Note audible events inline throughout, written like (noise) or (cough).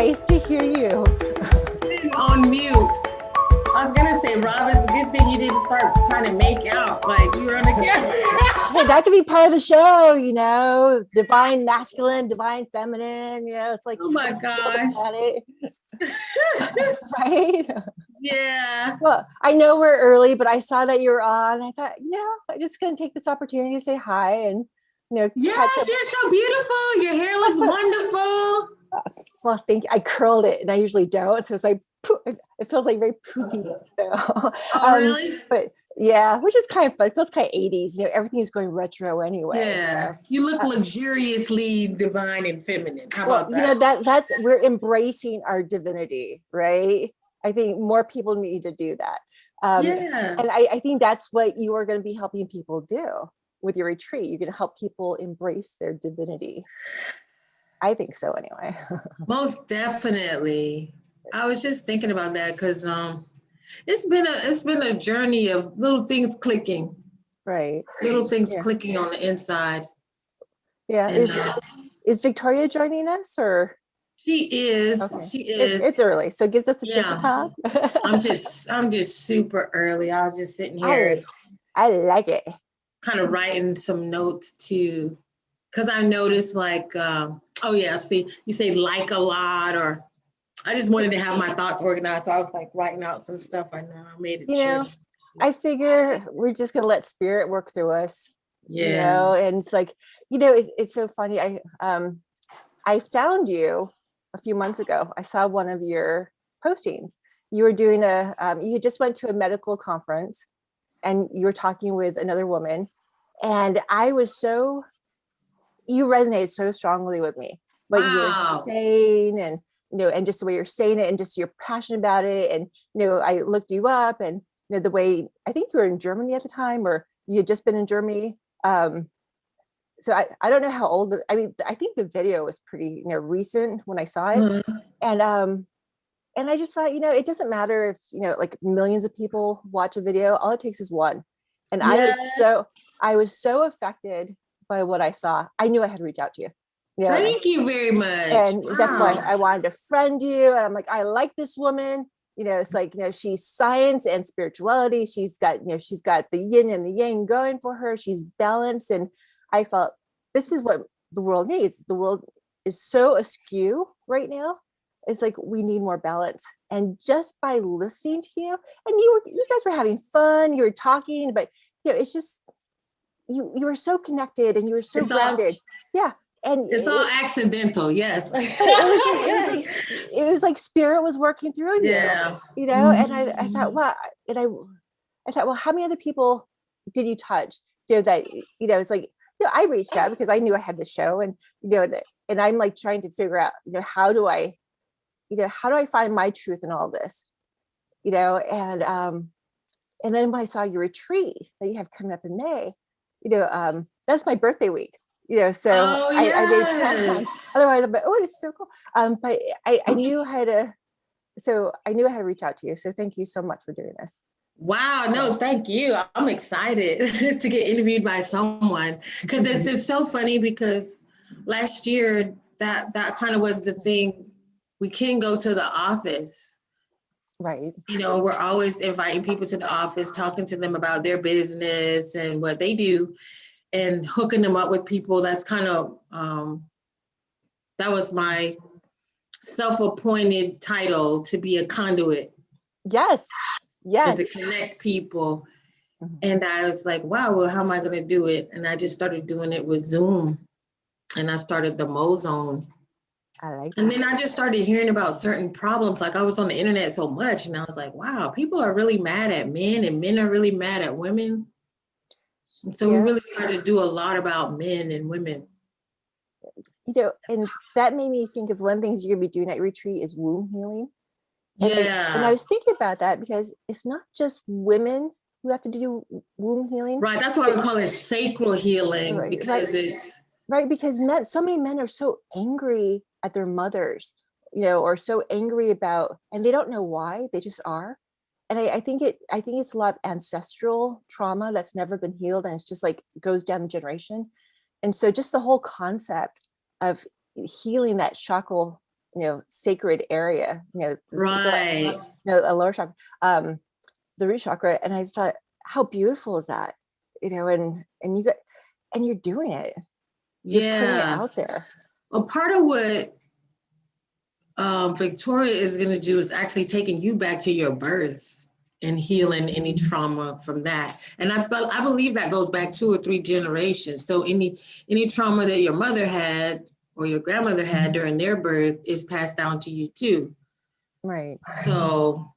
Nice to hear you. on mute. I was gonna say, Rob, it's a good thing you didn't start trying to make out like you were on the camera. Hey, that could be part of the show, you know, divine masculine, divine feminine, you know, it's like, oh my gosh. (laughs) right? (laughs) Yeah. Well, I know we're early, but I saw that you were on. I thought, yeah, I'm just gonna take this opportunity to say hi and you know. Yes, you're so beautiful. Your hair looks (laughs) wonderful. Well, thank you. I curled it, and I usually don't, so it's like it feels like very poofy. So, oh, um, really? But yeah, which is kind of fun. It feels kind of 80s. You know, everything is going retro anyway. Yeah, so. you look uh, luxuriously divine and feminine. How well, about that? You know that that's we're embracing our divinity, right? I think more people need to do that. Um, yeah. And I, I think that's what you are going to be helping people do with your retreat. You're going to help people embrace their divinity. I think so anyway. (laughs) Most definitely. I was just thinking about that because um, it's been a it's been a journey of little things clicking. Right. Little things yeah. clicking on the inside. Yeah. And, is, uh, is Victoria joining us or? She is. Okay. She is. it's early, so it gives us a yeah. I'm (laughs) just I'm just super early. I was just sitting here. I, I like it. Kind of writing some notes to because I noticed like, um, oh yeah, see, you say like a lot, or I just wanted to have my thoughts organized. So I was like writing out some stuff. I know I made it. You know, I figure we're just gonna let spirit work through us. Yeah. You know, and it's like, you know, it's, it's so funny. I um I found you a few months ago. I saw one of your postings. You were doing a um, you just went to a medical conference and you were talking with another woman. And I was so you resonate so strongly with me. What wow. you're saying and you know, and just the way you're saying it and just you're passionate about it. And you know, I looked you up and you know, the way I think you were in Germany at the time or you had just been in Germany. Um, so I, I don't know how old, I mean, I think the video was pretty, you know, recent when I saw it. Mm -hmm. And um, and I just thought, you know, it doesn't matter if, you know, like millions of people watch a video, all it takes is one. And yeah. I was so, I was so affected by what I saw, I knew I had to reach out to you. know? Thank you very much. And wow. that's why I wanted to friend you. And I'm like, I like this woman. You know, it's like, you know, she's science and spirituality. She's got, you know, she's got the yin and the yang going for her. She's balanced. And I felt this is what the world needs. The world is so askew right now. It's like we need more balance. And just by listening to you, and you you guys were having fun, you were talking, but you know, it's just you you were so connected and you were so it's grounded. All, yeah. And it's all accidental, yes. (laughs) it, was like, it, was like, (laughs) it, was like, spirit was working through you. Yeah. You know, mm -hmm. and I, I thought, mm-hmm. well, and I I thought, well, how many other people did you touch? You know, that you know, it's like, you know, I reached out because I knew I had the show and you know, and, and I'm like trying to figure out, you know, how do I, you know, how do I find my truth in all this? You know, and um, and then when I saw your retreat that you have coming up in May, you know, um, that's my birthday week, you know, so oh, I, yes. I made otherwise I'm oh, it's so cool. Um, but I, I knew how to, so I knew I had to reach out to you. So thank you so much for doing this. Wow, no, thank you. I'm excited (laughs) to get interviewed by someone because it's, it's so funny because last year that that kind of was the thing. We can go to the office Right. You know, we're always inviting people to the office, talking to them about their business and what they do and hooking them up with people. That's kind of, um, that was my self-appointed title to be a conduit. Yes. Yes. to connect people. Mm -hmm. And I was like, wow, well, how am I going to do it? And I just started doing it with Zoom. And I started the Mozone I like and then I just started hearing about certain problems. Like I was on the internet so much and I was like, wow, people are really mad at men and men are really mad at women. And so yeah. we really had to do a lot about men and women. You know, and that made me think of one of the things you're gonna be doing at retreat is womb healing. And yeah. I, and I was thinking about that because it's not just women who have to do womb healing. Right. That's why we call it sacral healing right. because right. it's right because men so many men are so angry at their mothers, you know, or so angry about, and they don't know why, they just are. And I, I think it, I think it's a lot of ancestral trauma that's never been healed and it's just like goes down the generation. And so just the whole concept of healing that chakra, you know, sacred area, you know, the sacral- Right. no, a lower chakra, um, the root chakra. And I thought, how beautiful is that? You know, and, and you got, and you're doing it. You're Yeah. out there. Well, part of what um, Victoria is going to do is actually taking you back to your birth and healing any trauma from that. And I, I believe that goes back two or three generations. So any any trauma that your mother had or your grandmother had during their birth is passed down to you too. Right. So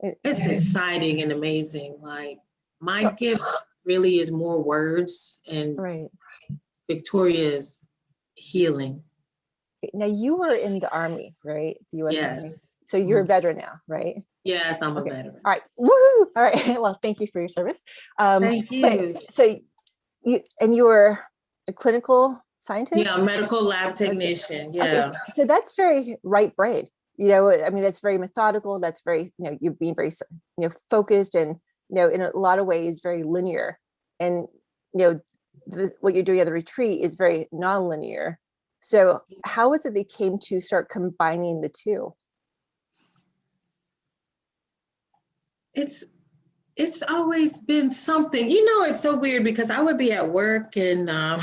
It- it's exciting and amazing. Like my gift really is more words and Right. Victoria's healing. Now you were in the army, right? The US Army. Yes. So you're a veteran now, right? Yes, I'm Okay. a veteran. All right. Woo! All right. (laughs) Well, thank you for your service. Um, Thank but- you. so you and you were a clinical scientist? Yeah, medical lab technician. Okay, Yeah. s- So that's very right brain. You know, I mean, that's very methodical. That's very, you know, you're being very, you know, focused and, you know, in a lot of ways, very linear. And, you know, the, what you're doing at the retreat is very non-linear. So how was it they came to start combining the two? It's it's always been something. You know, it's so weird because I would be at work and um,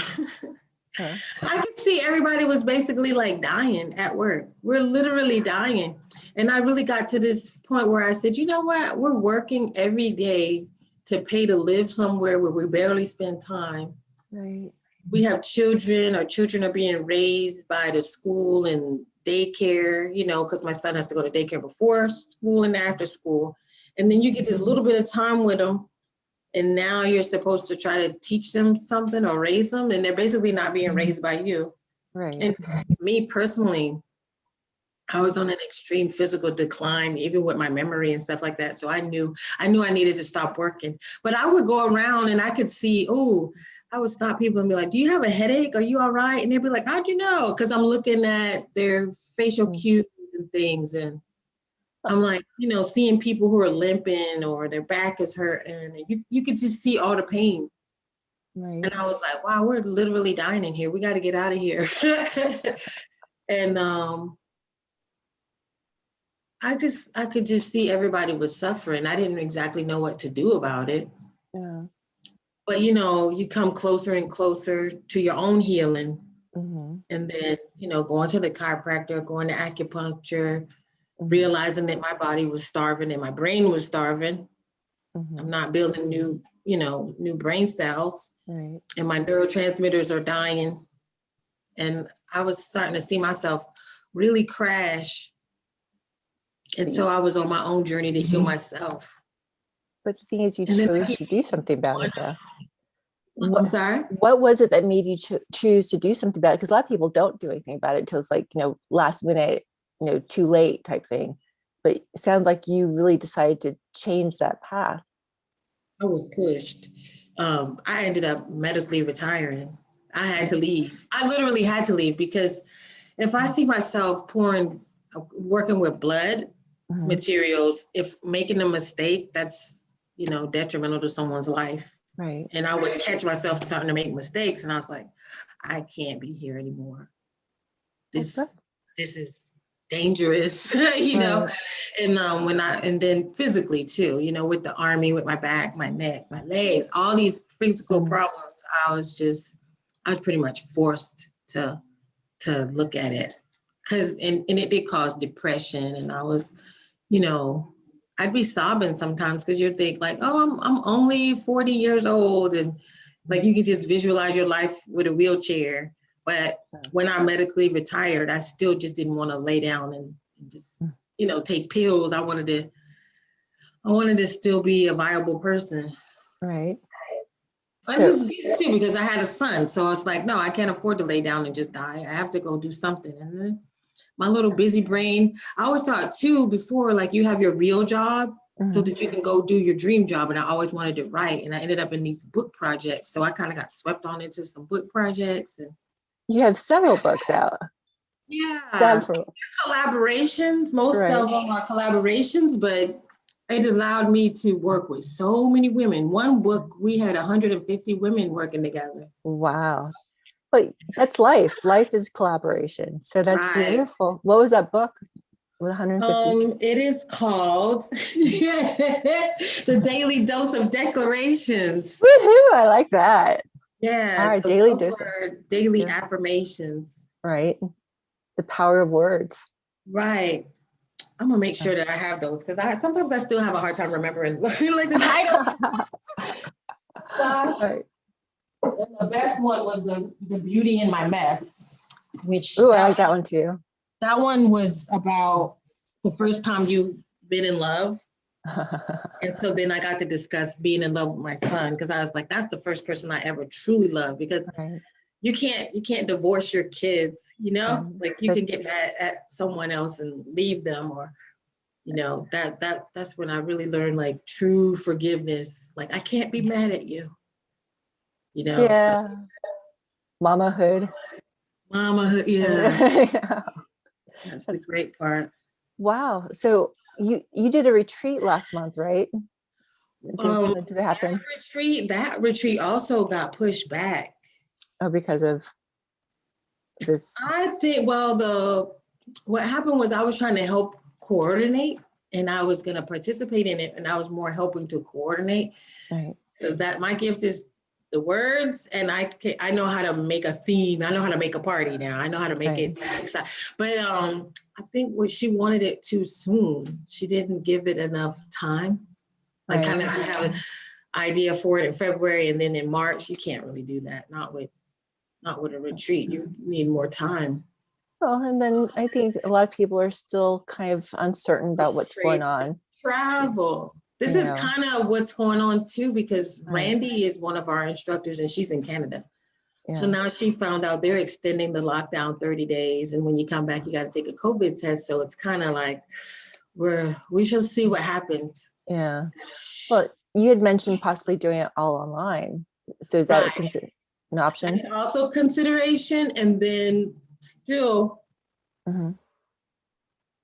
Huh. I could see everybody was basically like dying at work. We're literally dying. And I really got to this point where I said, you know what? We're working every day to pay to live somewhere where we barely spend time. Right. we have children, our children are being raised by the school and daycare, you know, because my son has to go to daycare before school and after school. And then you get this little bit of time with them. And now you're supposed to try to teach them something or raise them, and they're basically not being mm-hmm. raised by you. Right. And me personally, I was on an extreme physical decline, even with my memory and stuff like that. So I knew I knew I needed to stop working. But I would go around and I could see, oh, I would stop people and be like, "Do you have a headache? Are you all right?" And they'd be like, "How'd you know?" Because I'm looking at their facial Mm. cues and things, and I'm like, you know, seeing people who are limping or their back is hurting, and you you could just see all the pain. right. And I was like, wow, we're literally dying in here. We got to get out of here. (laughs) and um, I just, I could just see everybody was suffering. I didn't exactly know what to do about it. Yeah. But you know, you come closer and closer to your own healing. Mhm, And then, you know, going to the chiropractor, going to acupuncture, mhm, realizing that my body was starving and my brain was starving. mhm, I'm not building new, you know, new brain cells. Right. and my neurotransmitters are dying. And I was starting to see myself really crash. And so I was on my own journey to heal myself. But the thing is, you chose to do something about it though. I'm sorry? what was it that made you cho- choose to do something about it? Because a lot of people don't do anything about it until it's like, you know, last minute, you know, too late type thing. But it sounds like you really decided to change that path. I was pushed. Um, I ended up medically retiring. I had to leave. I literally had to leave because if I see myself pouring, uh, working with blood Mhm, materials, if making a mistake, that's, you know, detrimental to someone's life. Right. and I would catch myself starting to make mistakes, and I was like, I can't be here anymore. This Okay. this is dangerous, (laughs) you know. And um, when I and then physically too, you know, with the army, with my back, my neck, my legs, all these physical Mhm. problems, I was just, I was pretty much forced to to look at it, cause and and it did cause depression, and I was, you know, I'd be sobbing sometimes because you'd think like, oh, I'm I'm only 40 years old, and like you could just visualize your life with a wheelchair. But when I medically retired, I still just didn't want to lay down and, just, Mm. you know, take pills. I wanted to, I wanted to still be a viable person. Right. I just too because I had a son, so it's like, no, I can't afford to lay down and just die. I have to go do something. And then my little busy brain, I always thought too before, like you have your real job so Mhm, that you can go do your dream job. And I always wanted to write, and I ended up in these book projects. So I kind of got swept on into some book projects, and You have several books out. yeah, Several. collaborations. Most Right. of them are collaborations, but it allowed me to work with so many women. One book, we had 150 women working together. Wow. But that's life. Life is collaboration. So that's Right. beautiful. What was that book? With 150? Um, it is called (laughs) The Daily Dose of Declarations. Woohoo! I like that. Yeah. right, so daily dose daily Yeah. affirmations. Right. The power of words. Right. I'm gonna make sure that I have those because I sometimes I still have a hard time remembering (laughs) like the title. (laughs) Right. And the best one was the the beauty in my mess, which Oh, I like that one too. that one was about the first time you've been in love. (laughs) And so then I got to discuss being in love with my son because I was like, that's the first person I ever truly loved because Right. you can't you can't divorce your kids, you know? Like you can get mad at someone else and leave them or you know, that that that's when I really learned like true forgiveness. Like I can't be mad at you. You know, so Yeah. Mamahood. mama, (laughs) yeah, that's the great part. Wow. So you you did a retreat last month, right? Um, did it happen? That retreat, that retreat also got pushed back. Oh, because of this. I think, well, the, what happened was I was trying to help coordinate and I was gonna participate in it and I was more helping to coordinate. Right. Because that, my gift is the words and I can, I know how to make a theme. I know how to make a party now. I know how to make it exciting. But um, I think what she wanted it too soon. She didn't give it enough time. Like kind of have an idea for it in February and then in March, you can't really do that. Not with, not with a retreat. You need more time. Well, and then I think a lot of people are still kind of uncertain about what's going on. Travel. This is kind of what's going on too, because Randy is one of our instructors and she's in Canada. So now she found out they're extending the lockdown 30 days. And when you come back, you got to take a COVID test. So it's kind of like, we're, we shall see what happens. Yeah. Well, you had mentioned possibly doing it all online. So is that Right. an option? That's also consideration. And then still, Mhm.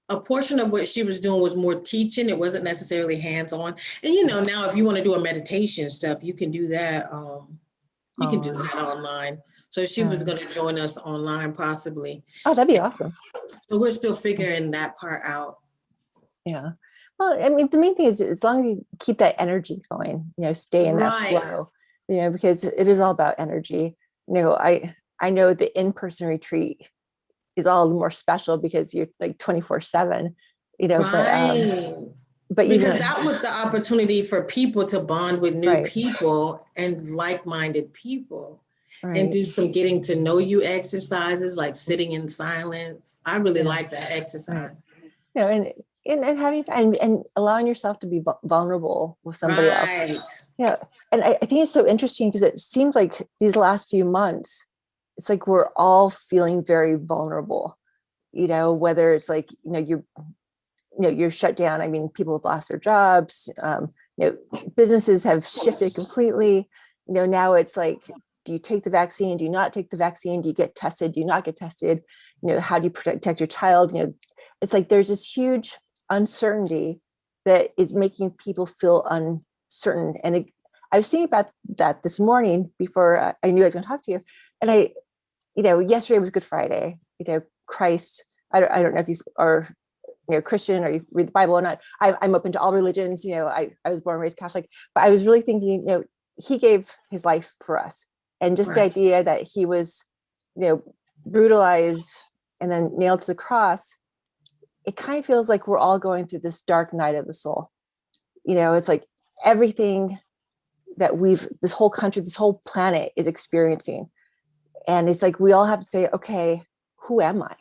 A portion of what she was doing was more teaching. It wasn't necessarily hands-on. And you know, now if you want to do a meditation stuff, you can do that. Um, you can do that online. So she was going to join us online possibly. Oh, that'd be awesome. So we're still figuring that part out. Yeah. Well, I mean, the main thing is as long as you keep that energy going, you know, stay in that Right. flow, you know, because it is all about energy. You know, I I know the in-person retreat is all the more special because you're like 24 seven, you know, but um, but Because that was the opportunity for people to bond with new Right. people and like-minded people and do some getting to know you exercises like sitting in silence. I really Yeah. like that exercise. you know, and and, and having and, and allowing yourself to be vulnerable with somebody else. Right. And I, I think it's so interesting because it seems like these last few months, it's like we're all feeling very vulnerable, you know, whether it's like, you know, you're, you know, you're shut down. I mean, people have lost their jobs, um, you know, businesses have shifted completely. You know, now it's like, do you take the vaccine? Do you not take the vaccine? Do you get tested? Do you not get tested? You know, how do you protect your child? You know, it's like there's this huge uncertainty that is making people feel uncertain. And it, I was thinking about that this morning before uh, I knew I was going to talk to you. And I, you know, yesterday was Good Friday. You know, Christ. I don't, I don't know if you are, you know, Christian or you read the Bible or not. I, I'm open to all religions. You know, I, I was born and raised Catholic, but I was really thinking, you know, he gave his life for us, and just the idea that he was, you know, brutalized and then nailed to the cross. It kind of feels like we're all going through this dark night of the soul. You know, it's like everything that we've this whole country this whole planet is experiencing and it's like we all have to say okay who am i?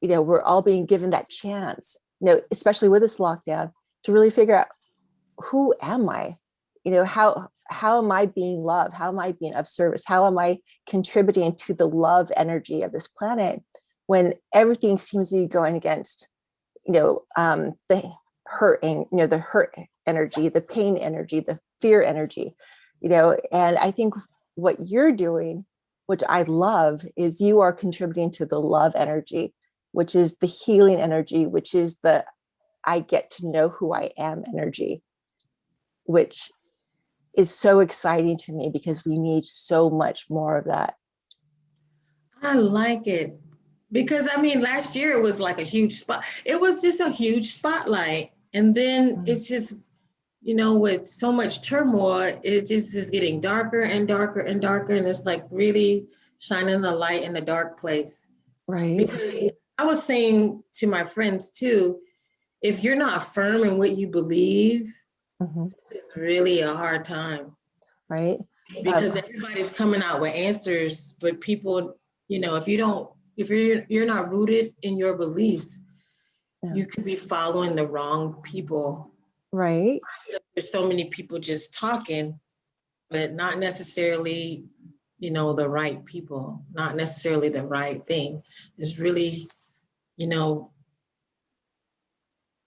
You know we're all being given that chance you know especially with this lockdown to really figure out who am i? You know how how am i being loved? How am i being of service? How am i contributing to the love energy of this planet when everything seems to be going against you know um the hurting you know the hurt energy the pain energy the fear energy you know? And i think what you're doing which i love is you are contributing to the love energy which is the healing energy which is the i get to know who i am energy which is so exciting to me because we need so much more of that I like it. Because I mean, last year it was like a huge spot. It was just a huge spotlight. And then Mm. it's just, you know, with so much turmoil, it just is getting darker and darker and darker. And it's like really shining the light in a dark place. Right. Because I was saying to my friends too, if you're not firm in what you believe, Mhm. it's really a hard time Right. because everybody's coming out with answers, but people, you know, if you don't, if you're you're not rooted in your beliefs, Yeah. you could be following the wrong people. Right. There's so many people just talking, but not necessarily, you know, the right people, not necessarily the right thing. It's really, you know,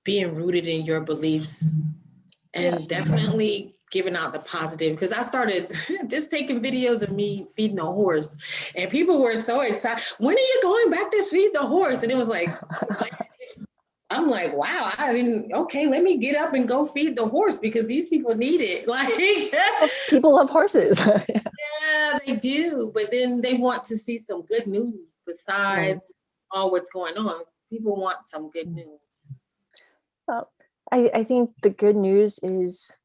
being rooted in your beliefs and definitely giving out the positive because I started (laughs) just taking videos of me feeding a horse and people were so excited. When are you going back to feed the horse? And it was like, (laughs) I'm like, wow, I didn't, okay, let me get up and go feed the horse because these people need it. (laughs) Like, (laughs) People love horses. (laughs) yeah, they do. But then they want to see some good news besides all what's going on. People want some good mm. news. Well, I, I think the good news is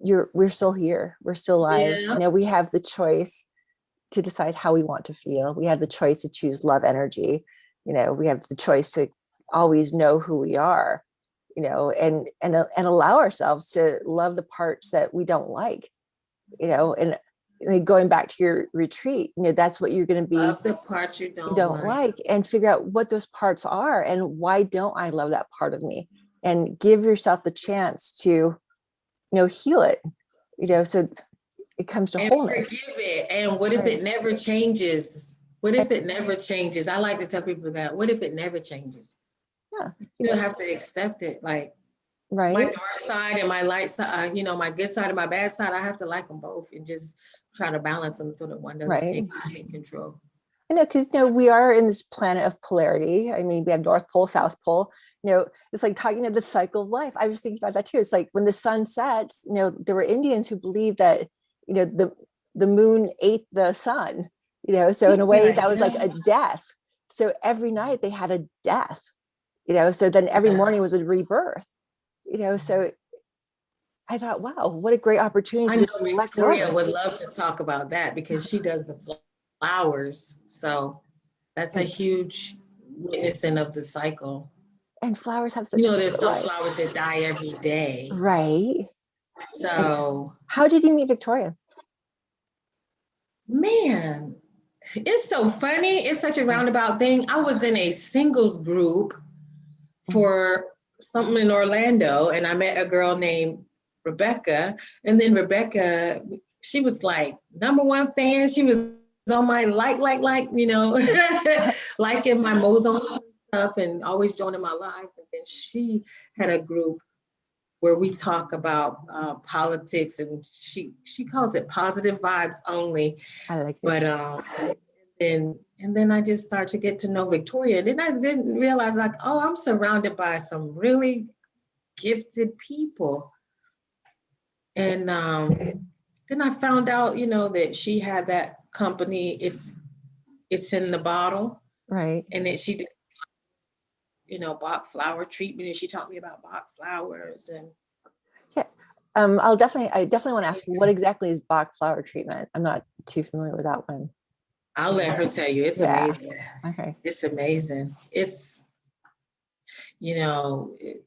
you're we're still here. We're still alive. Yeah. You know, we have the choice to decide how we want to feel. We have the choice to choose love energy. You know, we have the choice to always know who we are, you know, and and uh, and allow ourselves to love the parts that we don't like, you know, and like going back to your retreat, you know, that's what you're going to be Love the parts you don't, you don't like. like and figure out what those parts are and why don't I love that part of me and give yourself the chance to you know heal it you know so it comes to and wholeness forgive it. And what if it never changes? What if it never changes? I like to tell people that. What if it never changes? Yeah. You still have to accept it. Like right my dark side and my light side, uh, you know, my good side and my bad side, I have to like them both and just try to balance them so that one doesn't Right. take complete control. I know because you know we are in this planet of polarity I mean we have North Pole South Pole you know it's like talking of the cycle of life I was thinking about that too it's like when the sun sets you know there were Indians who believed that you know the the moon ate the sun you know so in a way that was like a (laughs) death so every night they had a death you know so then every morning was a rebirth you know mm-hmm. so I thought wow what a great opportunity I know Victoria would love to talk about that because she does the (laughs) flowers. So that's a huge witnessing of the cycle. and flowers have such You know, there's some life. flowers that die every day. right So, how did you meet Victoria man, it's so funny. It's such a mm. roundabout thing. I was in a singles group for something in Orlando, and I met a girl named Rebecca. And then Rebecca, she was like number one fan. She was on my like, like, like, you know, (laughs) liking my Mozone stuff and always joining my lives. And then she had a group where we talk about uh, politics, and she she calls it positive vibes only. I like it. But um, and and then I just started to get to know Victoria. And then I didn't realize like, oh, I'm surrounded by some really gifted people. And um, then I found out, you know, that she had that company. It's it's in the bottle, right and that she did, you know, Bach flower treatment, and she taught me about Bach flowers and. Um, I'll definitely, I definitely want to ask, what exactly is Bach flower treatment? I'm not too familiar with that one. I'll let her tell you. It's Yeah. amazing. Okay, It's amazing. It's, you know, it-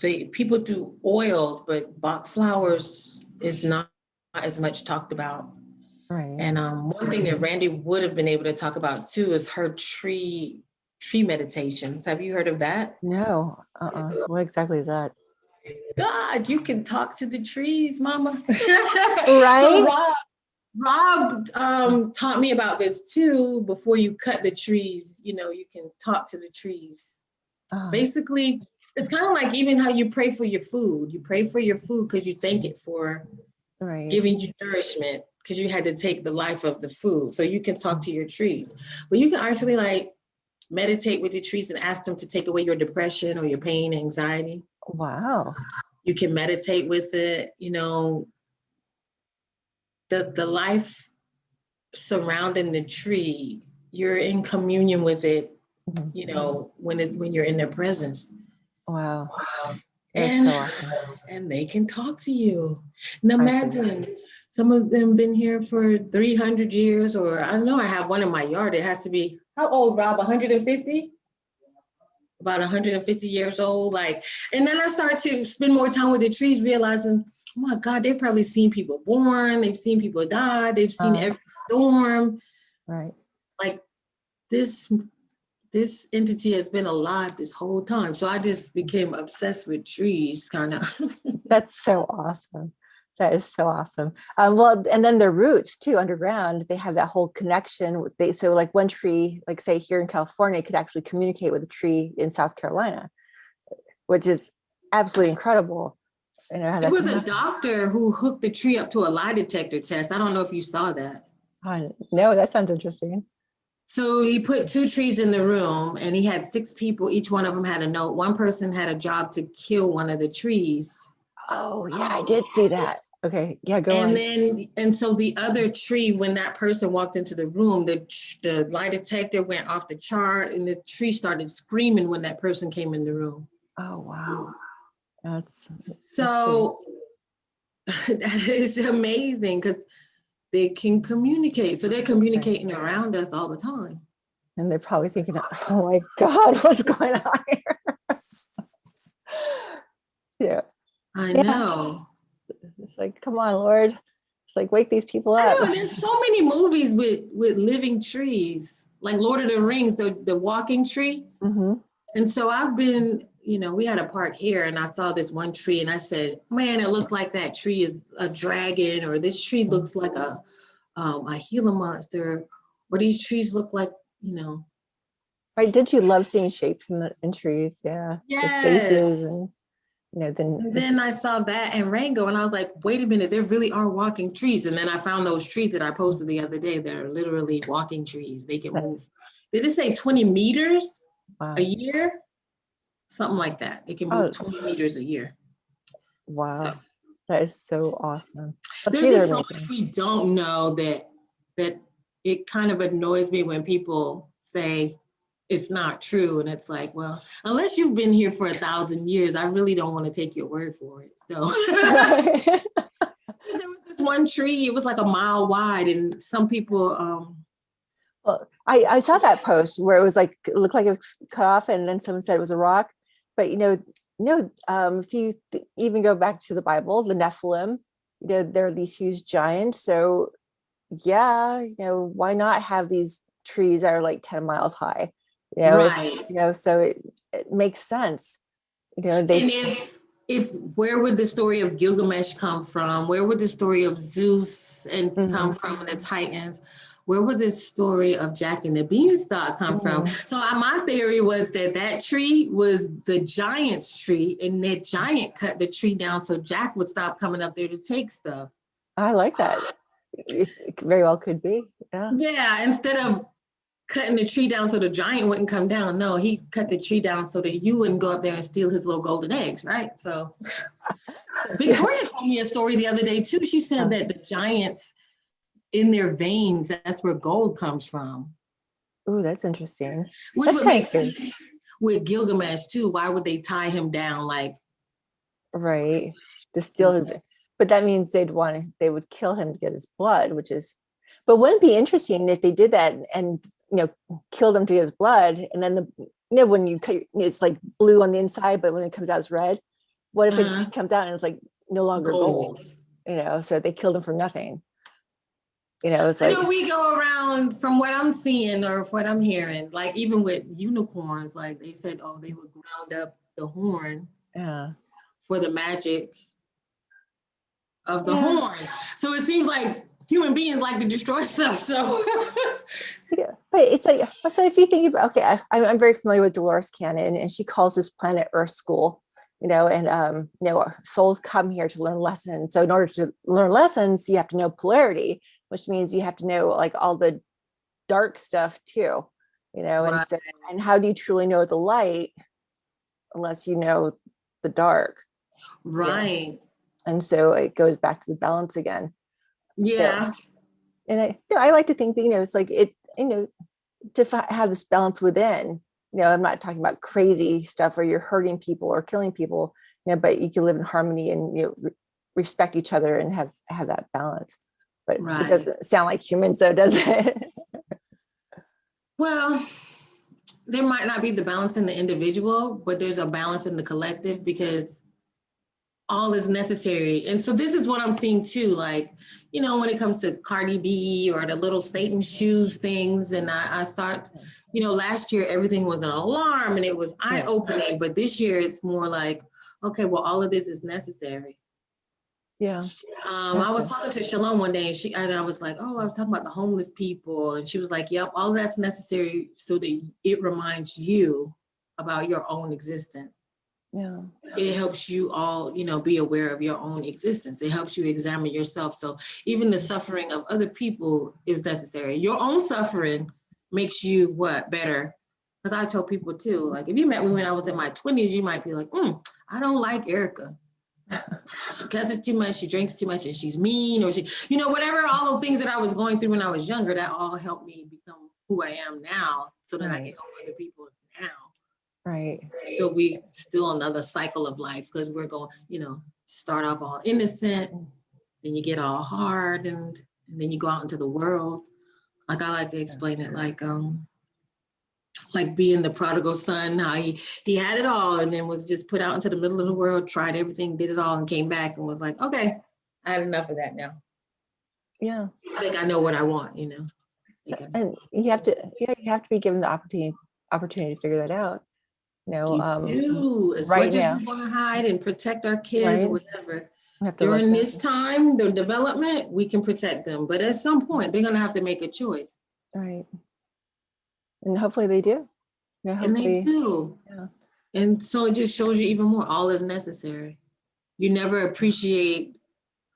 they people do oils, but Bach flowers is not as much talked about. right. And um, one thing that Randy would have been able to talk about too is her tree tree meditations. Have you heard of that? No, uh-uh. What exactly is that? God, you can talk to the trees, mama. (laughs) Right? So Rob, Rob um, taught me about this too. Before you cut the trees, you know, you can talk to the trees. Oh, Basically, it's kind of like even how you pray for your food. You pray for your food because you thank it for Right, giving you nourishment because you had to take the life of the food. So you can talk to your trees, but you can actually like meditate with your trees and ask them to take away your depression or your pain, anxiety. wow, you can meditate with it you know the the life surrounding the tree, you're in communion with it, Mhm. you know, when it, when you're in their presence. Wow. wow. And, so awesome. and they can talk to you. And imagine, some of them been here for three hundred years, or I don't know, I have one in my yard, it has to be, how old, Rob, hundred and fifty? About hundred and fifty years old, like, and then I start to spend more time with the trees, realizing, my God, they've probably seen people born, they've seen people die, they've seen Uh. every storm. Right. Like, this, this entity has been alive this whole time. So I just became obsessed with trees, kind of. (laughs) That's so awesome. That is so awesome. Um, well, and then their roots too, underground, they have that whole connection with they, so like one tree, like say here in California, could actually communicate with a tree in South Carolina, which is absolutely incredible. You know, how It was a doctor who hooked the tree up to a lie detector test. I don't know if you saw that. Oh, No, that sounds interesting. So he put two trees in the room and he had six people. Each one of them had a note. One person had a job to kill one of the trees. Oh, yeah, I did see that. Okay, yeah, go And on. then, and so the other tree, when that person walked into the room, the, the lie detector went off the chart and the tree started screaming when that person came in the room. Oh, wow. That's, that's So that (laughs) is amazing because they can communicate. So they're communicating around us all the time. and they're probably thinking, oh my God, (laughs) what's going on here? (laughs) Yeah, I Yeah. know. it's like, come on, Lord. It's like, wake these people up. know. There's so many movies with with living trees, like Lord of the Rings, the the walking tree. Mhm. And so I've been, you know, we had a park here, and I saw this one tree, and I said, "Man, it looked like that tree is a dragon, or this tree looks like a um, a Gila monster, or these trees look like, you know." Right, did you love seeing shapes in the in trees? Yeah. the faces Yes. and, you know, then, And then I saw that and Rango, and I was like, wait a minute, there really are walking trees. And then I found those trees that I posted the other day that are literally walking trees. They can move. Did it say 20 meters wow, a year? Something like that. It can Oh. move 20 meters a year. wow, So that is so awesome. The there's just so much we don't know that that it kind of annoys me when people say it's not true. And it's like, well, unless you've been here for a thousand years, I really don't want to take your word for it. So (laughs) There was this one tree, it was like a mile wide and some people, um, Well, I, I saw that post where it was like, it looked like it was cut off and then someone said it was a rock. But you know, no, um, if you even go back to the Bible, the Nephilim, you know, they're these huge giants. So yeah, you know, why not have these trees that are like 10 miles high? You know, if- right. you know, so it, it makes sense. You know, they And if, if, where would the story of Gilgamesh come from? Where would the story of Zeus and come from and the Titans? Where would this story of Jack and the Beanstalk come from? So uh, my theory was that that tree was the giant's tree and that giant cut the tree down so Jack would stop coming up there to take stuff. I like that. It very well could be. Yeah. Yeah, instead of cutting the tree down so the giant wouldn't come down, no, he cut the tree down so that you wouldn't go up there and steal his little golden eggs, right? So (laughs) Victoria told me a story the other day too. She said that the giants in their veins, that's where gold comes from. Ooh, that's interesting. Which That's would make sense with Gilgamesh too. Why would they tie him down? Like, Right. To steal his, but that means they'd want to, they would kill him to get his blood, which is, but wouldn't it be interesting if they did that and, you know, killed him to get his blood and then the, you know, when you, it's like blue on the inside, but when it comes out it's red. What if Uh-huh. it comes out and it's like no longer gold, gold. you know, so they killed him for nothing. You know, it's like, know we go around from what I'm seeing or what I'm hearing, like even with unicorns, like they said, oh, they would ground up the horn yeah, for the magic of the Yeah. horn. So it seems like human beings like to destroy (laughs) stuff. So yeah. But it's like, so if you think about, okay, I, I'm I'm very familiar with Dolores Cannon and she calls this planet Earth School. you know, and um, you know, souls come here to learn lessons. So in order to learn lessons, you have to know polarity, which means you have to know like all the dark stuff too, you know, and so and how do you truly know the light unless you know the dark? right. And so it goes back to the balance again. Yeah. And I, no, I like to think that, you know, it's like it, you know, to have this balance within, you know, I'm not talking about crazy stuff where you're hurting people or killing people, you know, but you can live in harmony and, you know, re- respect each other and have, have that balance. But Right. it doesn't sound like humans though, does it? (laughs) Well, there might not be the balance in the individual, but there's a balance in the collective because all is necessary. And so this is what I'm seeing too, like, you know, when it comes to Cardi B or the little Satan shoes things, and I, I start, you know, last year everything was an alarm and it was eye opening, but this year it's more like, okay, well, all of this is necessary. Yeah. Um, I was talking to Shalom one day and she, and I was like, oh, I was talking about the homeless people. And she was like, yep, all that's necessary so that it reminds you about your own existence. Yeah. It helps you all, you know, be aware of your own existence. It helps you examine yourself. So even the suffering of other people is necessary. Your own suffering makes you what better? Because I tell people too, like if you met me when I was in my 20s, you might be like, mm, I don't like Erica. (laughs) she cusses too much, she drinks too much, and she's mean, or she, you know, whatever, all the things that I was going through when I was younger, that all helped me become who I am now so that I can help other people now. Right. So we still another cycle of life because we're going, you know, start off all innocent, then you get all hard and, and then you go out into the world. Like I like to explain it like um like being the prodigal son, how he he had it all and then was just put out into the middle of the world, tried everything, did it all, and came back and was like, okay, I had enough of that now. Yeah. I think I know what I want, you know. I think I- And you have to, yeah, you have to be given the opportunity, opportunity to figure that out. You know, You um, do, as right much now. as we want to hide and protect our kids or whatever. we have to let during them- this time, the development, we can protect them, but at some point, they're gonna have to make a choice. Right. And hopefully they do. Yeah, And they do. yeah. And so it just shows you even more, all is necessary. You never appreciate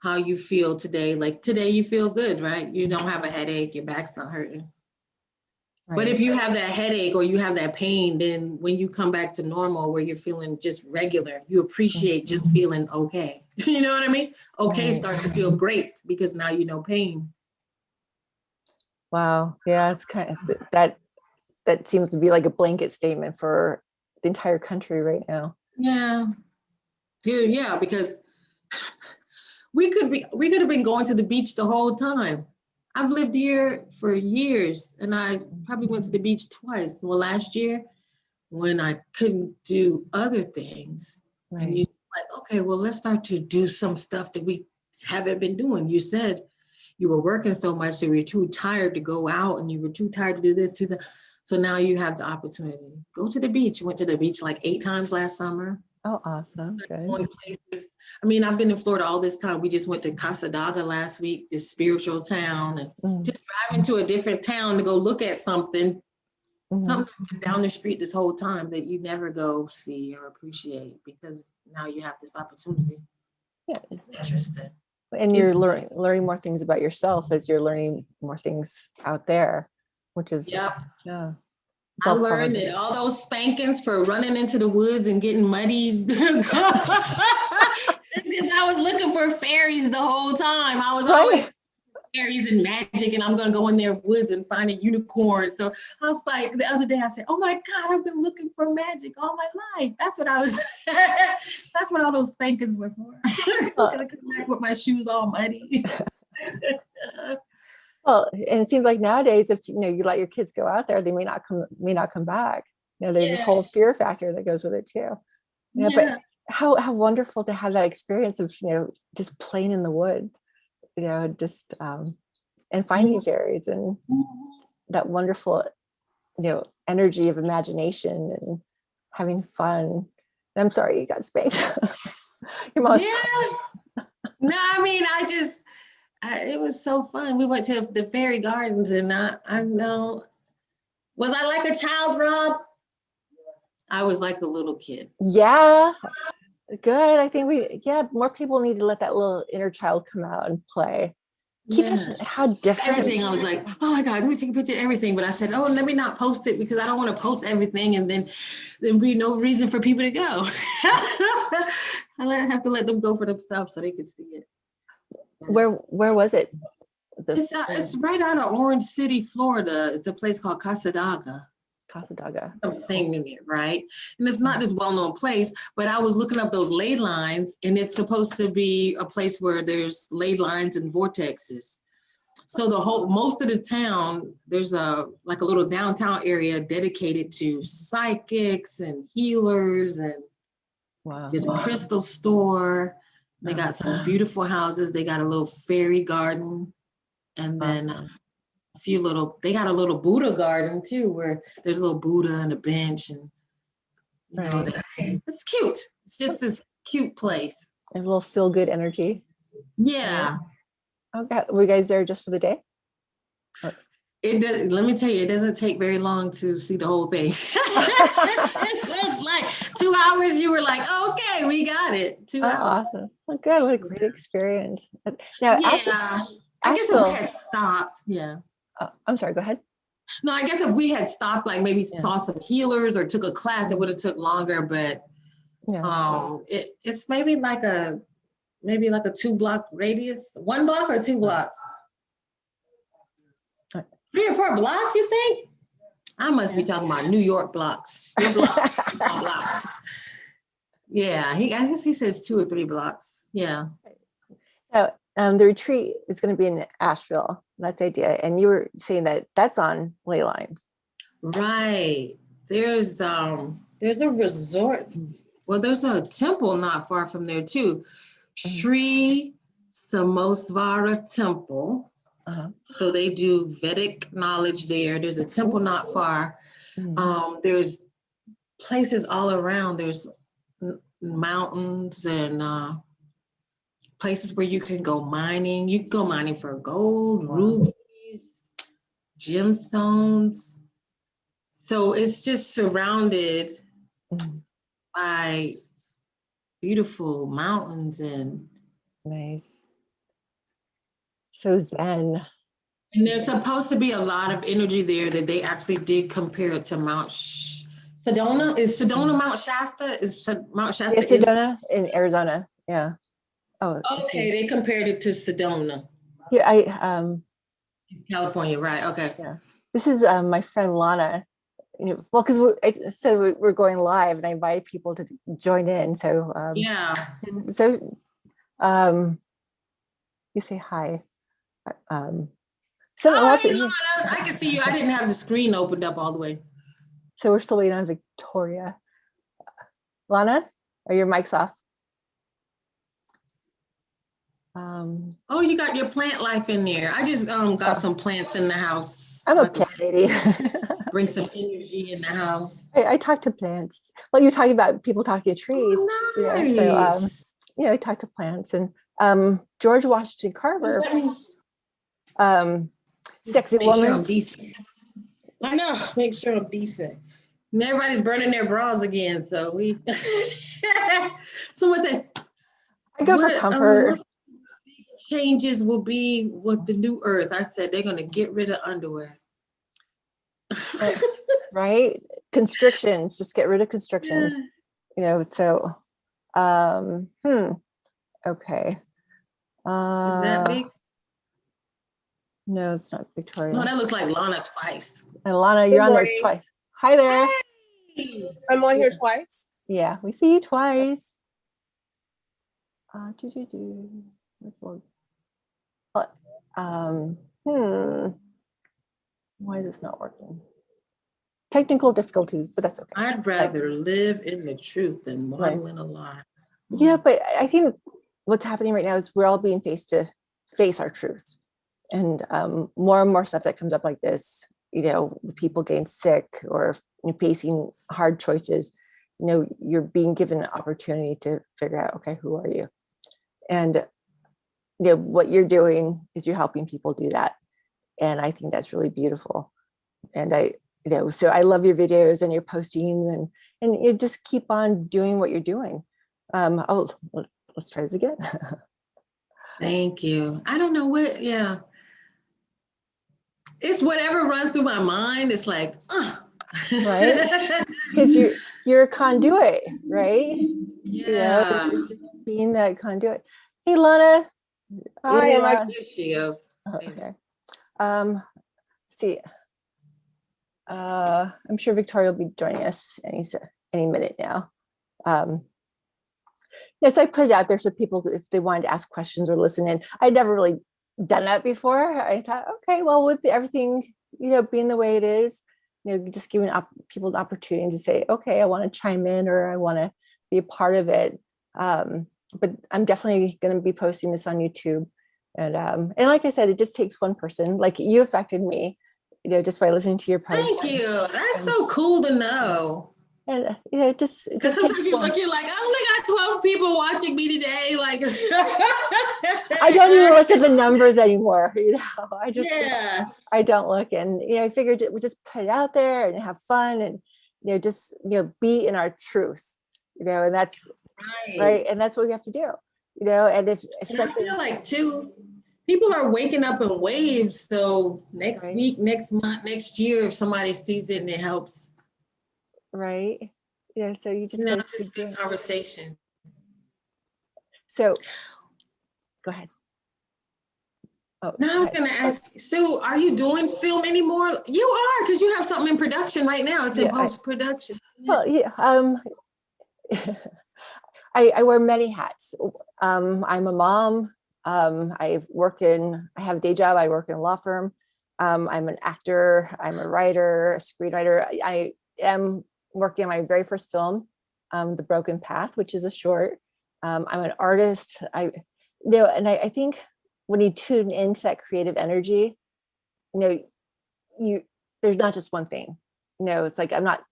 how you feel today. Like today you feel good, right? You don't have a headache, your back's not hurting. But if you have that headache or you have that pain, then when you come back to normal where you're feeling just regular, you appreciate just mm-hmm. feeling okay. (laughs) You know what I mean? Okay Right. starts to feel great because now you know pain. Wow. Yeah, it's kind of that, that seems to be like a blanket statement for the entire country right now. Yeah. Dude, yeah, because (laughs) we could be we could have been going to the beach the whole time. I've lived here for years and I probably went to the beach twice. Well, last year when I couldn't do other things. And you like, okay, well, let's start to do some stuff that we haven't been doing. You said you were working so much, so you were too tired to go out and you were too tired to do this, to that. So now you have the opportunity. Go to the beach. Went to the beach like eight times last summer. Oh, awesome. Good. Places. I mean, I've been in Florida all this time. We just went to Cassadaga last week, this spiritual town, and Mm, just driving to a different town to go look at something, mhm. something that's been down the street this whole time that you never go see or appreciate because now you have this opportunity. Yeah. It's interesting. And you're learning, learning more things about yourself as you're learning more things out there, which is, Yeah. yeah. I all part of learned it. that all those spankings for running into the woods and getting muddy. (laughs) Because I was looking for fairies the whole time. I was oh, always Right. fairies and magic, and I'm gonna go in their woods and find a unicorn. So I was like, the other day I said, "Oh my God, I've been looking for magic all my life." That's what I was. (laughs) that's what all those spankings were for. (laughs) I come back with my shoes all muddy. Well, and it seems like nowadays, if you know you let your kids go out there, they may not come may not come back. You know, there's this whole fear factor that goes with it too. Yeah, but how how wonderful to have that experience of you know just playing in the woods, you know, just um, and finding fairies and that wonderful, you know, energy of imagination and having fun. And I'm sorry you got spanked. (laughs) Your mom's Yeah. No, I mean, I just, I, it was so fun. We went to the fairy gardens and I, I know, was I like a child, Rob? I was like a little kid. Yeah, good. I think we, yeah, more people need to let that little inner child come out and play. Keep Yeah. how different. Everything, I was like, oh my God, let me take a picture of everything. But I said, oh, let me not post it because I don't want to post everything and then there'd be no reason for people to go. (laughs) I have to let them go for themselves so they can see it. Where, where was it? the It's, uh, it's right out of Orange City, Florida. It's a place called Cassadaga. Cassadaga. I'm saying it right. And it's not this well-known place, but I was looking up those ley lines and it's supposed to be a place where there's ley lines and vortexes. So the whole, most of the town, there's a, like a little downtown area dedicated to psychics and healers and Wow. there's a crystal store. They got some uh-huh. beautiful houses. They got a little fairy garden. And then a few little, they got a little Buddha garden too, where there's a little Buddha and a bench and you know, Right. they- it's cute. It's just this cute place. A little feel good energy. Yeah. Okay. Were you guys there just for the day? It does, let me tell you, it doesn't take very long to see the whole thing. It's (laughs) like two hours, you were like, okay, we got it. Two Oh, hours. awesome. Oh, good. What a great experience. Now, Yeah. I guess if we had stopped, yeah. uh, I'm sorry, go ahead. No, I guess if we had stopped, like maybe Yeah. saw some healers or took a class, it would have took longer, but Yeah. um, it, it's maybe like a, maybe like a two block radius, one block or two blocks? Three or four blocks, you think? I must be talking about New York blocks. Blocks, (laughs) blocks. Yeah, he, I guess he says two or three blocks. Yeah. Now, um, the retreat is going to be in Asheville. That's the idea. And you were saying that that's on ley lines. Right. There's um there's a resort. Well, there's a temple not far from there too. Sri Somesvara Temple. Uh-huh. So they do Vedic knowledge there. There's a temple not far. Mhm. Um, there's places all around. There's mountains and uh, places where you can go mining. You can go mining for gold, Wow. rubies, gemstones. So it's just surrounded Mhm. by beautiful mountains and Nice. So Zen. and there's supposed to be a lot of energy there that they actually did compare it to Mount Sh- Sedona. Is Sedona Mount Shasta? Is Mount Shasta? Yes, Sedona in Arizona. Yeah. Oh, Okay, they compared it to Sedona, Yeah, I um California, right? Okay. Yeah. this is um, my friend Lana. You know, well, because we I said we- we're going live, and I invite people to join in. So um, Yeah. so um, you say hi. Um, so, Oh, hey, of- Lana, I can see you. I didn't have the screen opened up all the way. so we're still waiting on Victoria. Lana, are your mics off? Um, Oh, you got your plant life in there. I just um Oh. got some plants in the house. I'm so a I plant lady. (laughs) Bring some energy in the house. I, I talk to plants. Well, you're talking about people talking to trees. Oh, yeah, so, um, nice. You know, I talk to plants and um, George Washington Carver, Let me um, sexy make sure I'm woman. decent. I know, make sure I'm decent. And everybody's burning their bras again, so we. (laughs) Someone said. I go "What, for um, comfort. what Changes will be with the new earth. I said they're gonna get rid of underwear. right? (laughs) right? Constrictions, just get rid of constrictions. You know, so um, hmm. Okay. Uh, Is that big? No, it's not Victoria. No, that looks like Lana twice. and Lana, Good you're on there twice. Hi there. Hey. I'm on here twice. Yeah, we see you twice. Uh, do, do, do. Let's look. Uh, Um, hmm. Why is this not working? Technical difficulties, but that's okay. I'd rather live in the truth than Right. in a lie. Yeah, but I- I think what's happening right now is we're all being faced to face our truths. And um, more and more stuff that comes up like this, you know, people getting sick or facing hard choices, you know, you're being given an opportunity to figure out, okay, who are you? And you know, what you're doing is you're helping people do that. And I think that's really beautiful. And I, you know, so I love your videos and your postings and and you just keep on doing what you're doing. Um, oh, let- let's try this again. (laughs) Thank you. I don't know what, yeah. It's whatever runs through my mind. It's like, uh. Right? (laughs) Because you're you're a conduit, right? You know, yeah. it's just being that conduit. Hey, Lana, Hi, Yeah. my there she goes. Oh, Okay. Um, see. Uh, I'm sure Victoria will be joining us any, any minute now. Um, yes, I put it out there so people, if they wanted to ask questions or listen in, I'd never really done that before. I thought, okay, well, with everything, you know, being the way it is, you know, just giving up people an opportunity to say, okay, I want to chime in or I want to be a part of it. Um, but I'm definitely going to be posting this on YouTube. And um, and like I said, it just takes one person. Like you affected me, you know, just by listening to your post. Thank you. That's so cool to know. And you know, just Because sometimes you look, you're like, I only got 12 people watching me today. Like, I don't even look at the (laughs) numbers anymore. You know, I just Yeah. I don't look, and you know, I figured we just put it out there and have fun, and you know, just you know, be in our truth. You know, and that's Right. right, and that's what we have to do. You know, and if if And I feel like too, people are waking up in waves. So next Right. week, next month, next year, if somebody sees it and it helps, right, know, so you just gotta just doing conversation. So, go ahead. Oh, Now I was gonna ask, Sue, are you doing film anymore? You are, because you have something in production right now. It's in Yeah, post-production. Well, yeah, um, (laughs) I, I wear many hats. Um, I'm a mom. Um, I work in, I have a day job. I work in a law firm. Um, I'm an actor. I'm a writer, a screenwriter. I, I am working on my very first film, um, The Broken Path, which is a short. Um, I'm an artist. I, you know, and I, I think when you tune into that creative energy, you know, you, there's not just one thing. You know, it's like, I'm not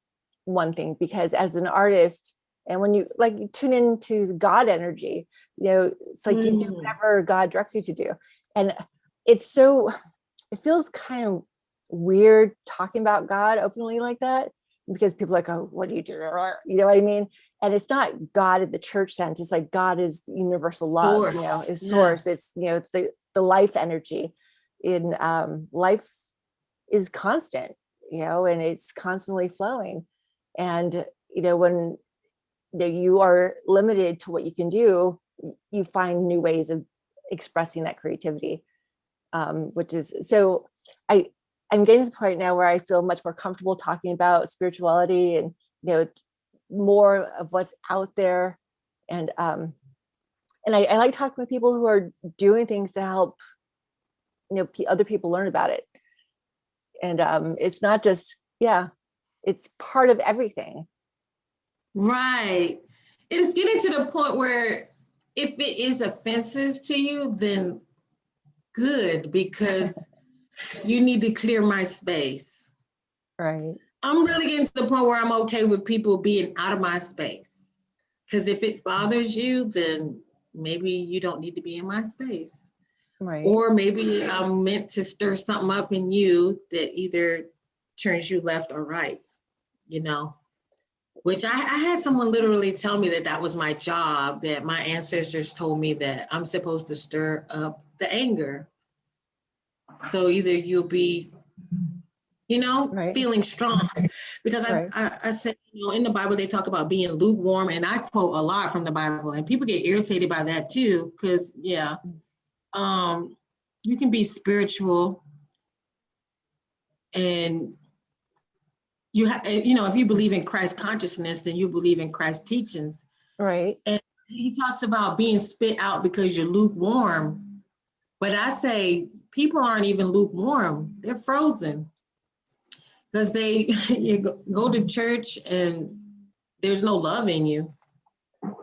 one thing because as an artist and when you like you tune into god energy you know it's like you do Mm. whatever god directs you to do and it's so it feels kind of weird talking about god openly like that because people are like oh what do you do? you know what i mean? And it's not god in the church sense it's like god is universal love you know Source, is yeah. source it's you know the the life energy in um life is constant you know and it's constantly flowing. And you know when you, know, you are limited to what you can do you find new ways of expressing that creativity um, which is so i i'm getting to the point now where i feel much more comfortable talking about spirituality and you know more of what's out there. And um and i, I like talking with people who are doing things to help you know other people learn about it. And um it's not just yeah it's part of everything. Right. It's getting to the point where if it is offensive to you, then good, because you need to clear my space. right I'm really getting to the point where I'm okay with people being out of my space. Because if it bothers you, then maybe you don't need to be in my space. right Or maybe I'm meant to stir something up in you that either turns you left or right, you know? Which I, I had someone literally tell me that that was my job, that my ancestors told me that I'm supposed to stir up the anger. So either you'll be, you know, Right. feeling strong. Because I, Right. I, I said, you know, in the Bible, they talk about being lukewarm, and I quote a lot from the Bible, and people get irritated by that too, because, yeah, um, you can be spiritual and you have, you know, if you believe in Christ consciousness, then you believe in Christ teachings. right and He talks about being spit out because you're lukewarm. But I say people aren't even lukewarm, they're frozen. Because they (laughs) you go- to church and there's no love in you.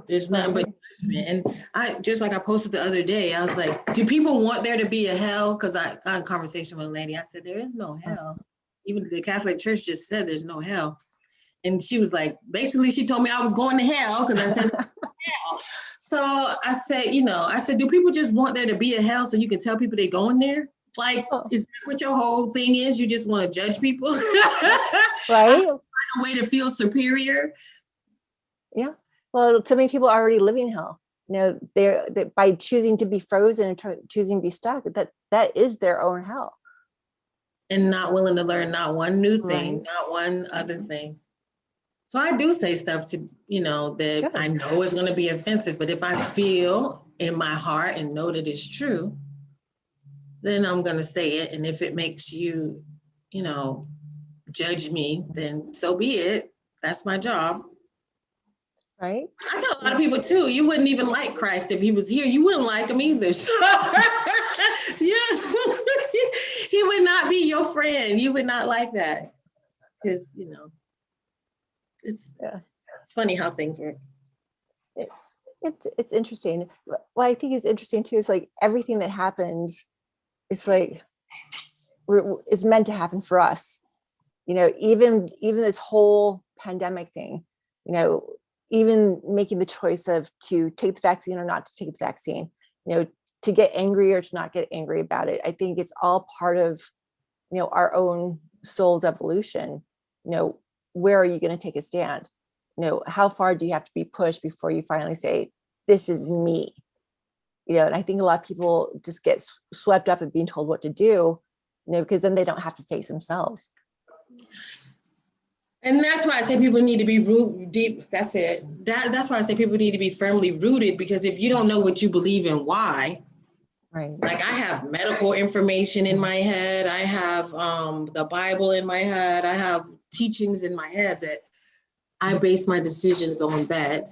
There's nothing but judgment. And I just like I posted the other day, I was like, do people want there to be a hell? Because I got a conversation with a lady. I said, there is no hell. Even the Catholic Church just said there's no hell. And she was like, basically, she told me I was going to hell because I said (laughs) hell. So I said, you know, I said, do people just want there to be a hell so you can tell people they're going there? Like, Oh. is that what your whole thing is? You just want to judge people? (laughs) right Find a way to feel superior? Yeah. Well so many people are already living hell you know they're they, by choosing to be frozen and choosing to be stuck that that is their own hell And not willing to learn not one new thing, Right. not one other thing. So I do say stuff to, you know, that Good. I know is gonna be offensive, but if I feel in my heart and know that it's true, then I'm gonna say it. And if it makes you, you know, judge me, then so be it. That's my job. Right? I tell a lot of people too, you wouldn't even like Christ if he was here. You wouldn't like him either. (laughs) (laughs) (laughs) he would not be your friend. You would not like that. Because, you know, it's Yeah. it's funny how things work. It's, it's interesting. What I think is interesting too is like everything that happens it's like, it's meant to happen for us. You know, even, even this whole pandemic thing, you know, even making the choice of to take the vaccine or not to take the vaccine, you know, to get angry or to not get angry about it. I think it's all part of, you know, our own soul's evolution. You know, where are you going to take a stand? You know, how far do you have to be pushed before you finally say, this is me? You know, and I think a lot of people just get swept up in being told what to do, you know, because then they don't have to face themselves. And that's why I say people need to be root deep. That's it. That, that's why I say people need to be firmly rooted because if you don't know what you believe and why, Right. like I have medical information in my head, I have um, the Bible in my head, I have teachings in my head that I base my decisions on that.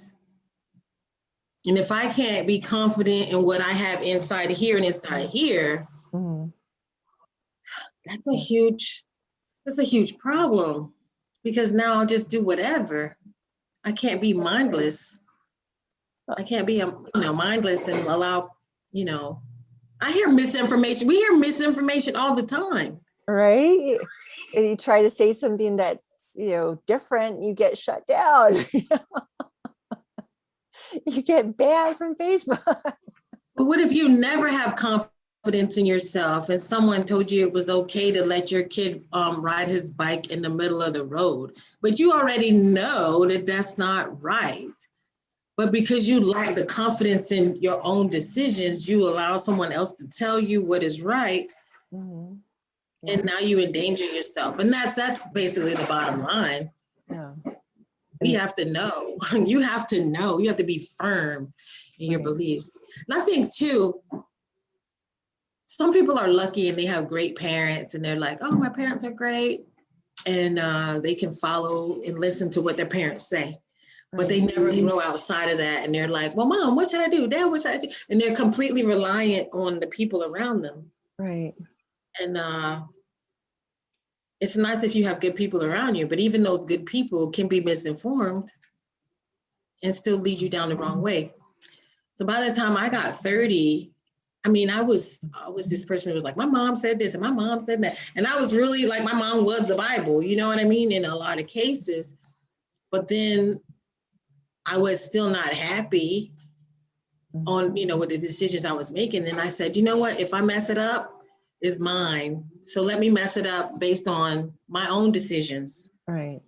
And if I can't be confident in what I have inside here and inside here, Mhm. that's a huge, that's a huge problem. Because now I'll just do whatever. I can't be mindless. I can't be, um, you know, mindless and allow, you know, I hear misinformation. We hear misinformation all the time. Right. And you try to say something that's, you know, different, you get shut down. (laughs) You get banned from Facebook. But what if you never have confidence in yourself and someone told you it was okay to let your kid um, ride his bike in the middle of the road, but you already know that that's not right. But because you lack the confidence in your own decisions, you allow someone else to tell you what is right, And now you endanger yourself. And that's that's basically the bottom line. Yeah. We have to know. (laughs) You have to know. You have to be firm in your Right. beliefs. And I think too, some people are lucky and they have great parents and they're like, oh, my parents are great. And uh, they can follow and listen to what their parents say. But they never grow outside of that. And they're like, well, mom, what should I do? Dad, what should I do? And they're completely reliant on the people around them. Right. And uh, it's nice if you have good people around you, but even those good people can be misinformed and still lead you down the wrong way. So by the time I got 30, I mean, I was I was this person who was like, my mom said this and my mom said that. And I was really like, my mom was the Bible, you know what I mean? In a lot of cases. But then I was still not happy on, you know, with the decisions I was making. And I said, you know what, if I mess it up, it's mine. So let me mess it up based on my own decisions. Right.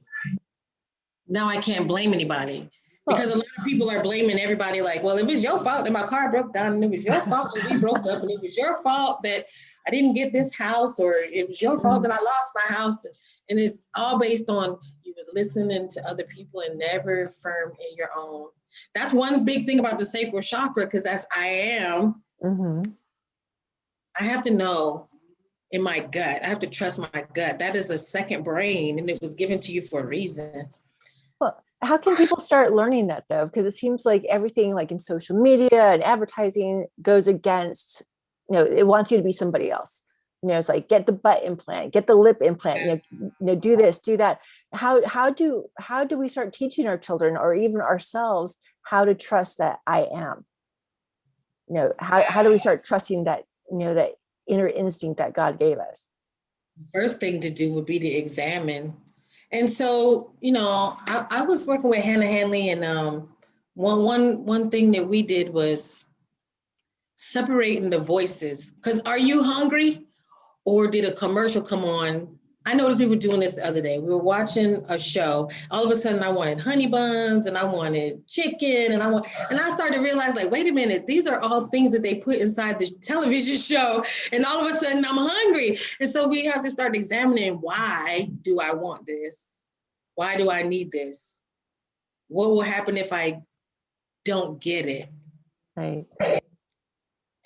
Now I can't blame anybody. Because a lot of people are blaming everybody like, well, it was your fault that my car broke down and it was your fault that we broke up and it was your fault that I didn't get this house or it was your fault that I lost my house. And it's all based on you was listening to other people and never firm in your own. That's one big thing about the sacral chakra because that's I am. Mhm. I have to know in my gut. I have to trust my gut. That is the second brain and it was given to you for a reason. Well, how can people start learning that though? Because it seems like everything like in social media and advertising goes against, you know, it wants you to be somebody else. You know, it's like get the butt implant, get the lip implant, you know, you know, do this, do that. How how do how do we start teaching our children or even ourselves how to trust that I am? You know, how how do we start trusting that, you know, that inner instinct that God gave us? first thing to do would be to examine. And so, you know, I, I was working with Hannah Hanley and um, one, one, one thing that we did was separating the voices. Because are you hungry? Or did a commercial come on? I noticed we were doing this the other day. We were watching a show. All of a sudden, I wanted honey buns and I wanted chicken and I want, and I started to realize, like, wait a minute, these are all things that they put inside the television (laughs) show. And all of a sudden, I'm hungry. And so we have to start examining why do I want this? Why do I need this? what will happen if I don't get it? Right.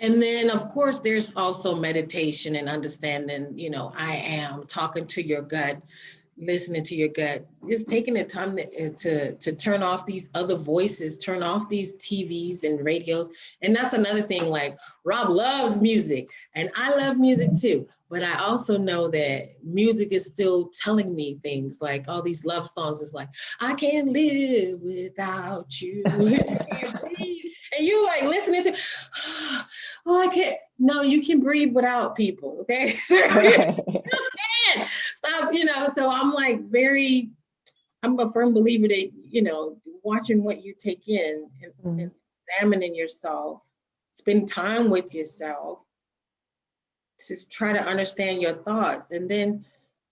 And then, of course, there's also meditation and understanding, you know, I am talking to your gut, listening to your gut, just taking the time to, eh, to, to turn off these other voices, turn off these TVs and radios. And that's another thing, like Rob loves music and I love music too. But I also know that music is still telling me things like all these love songs is like, I can't live without you. and you like listening to, I can't. No, you can breathe without people, okay? (laughs) (laughs) (laughs) you can. Stop, you know, so I'm like very, I'm a firm believer that, you know, watching what you take in and, mm. and examining yourself, spend time with yourself, just try to understand your thoughts. And then,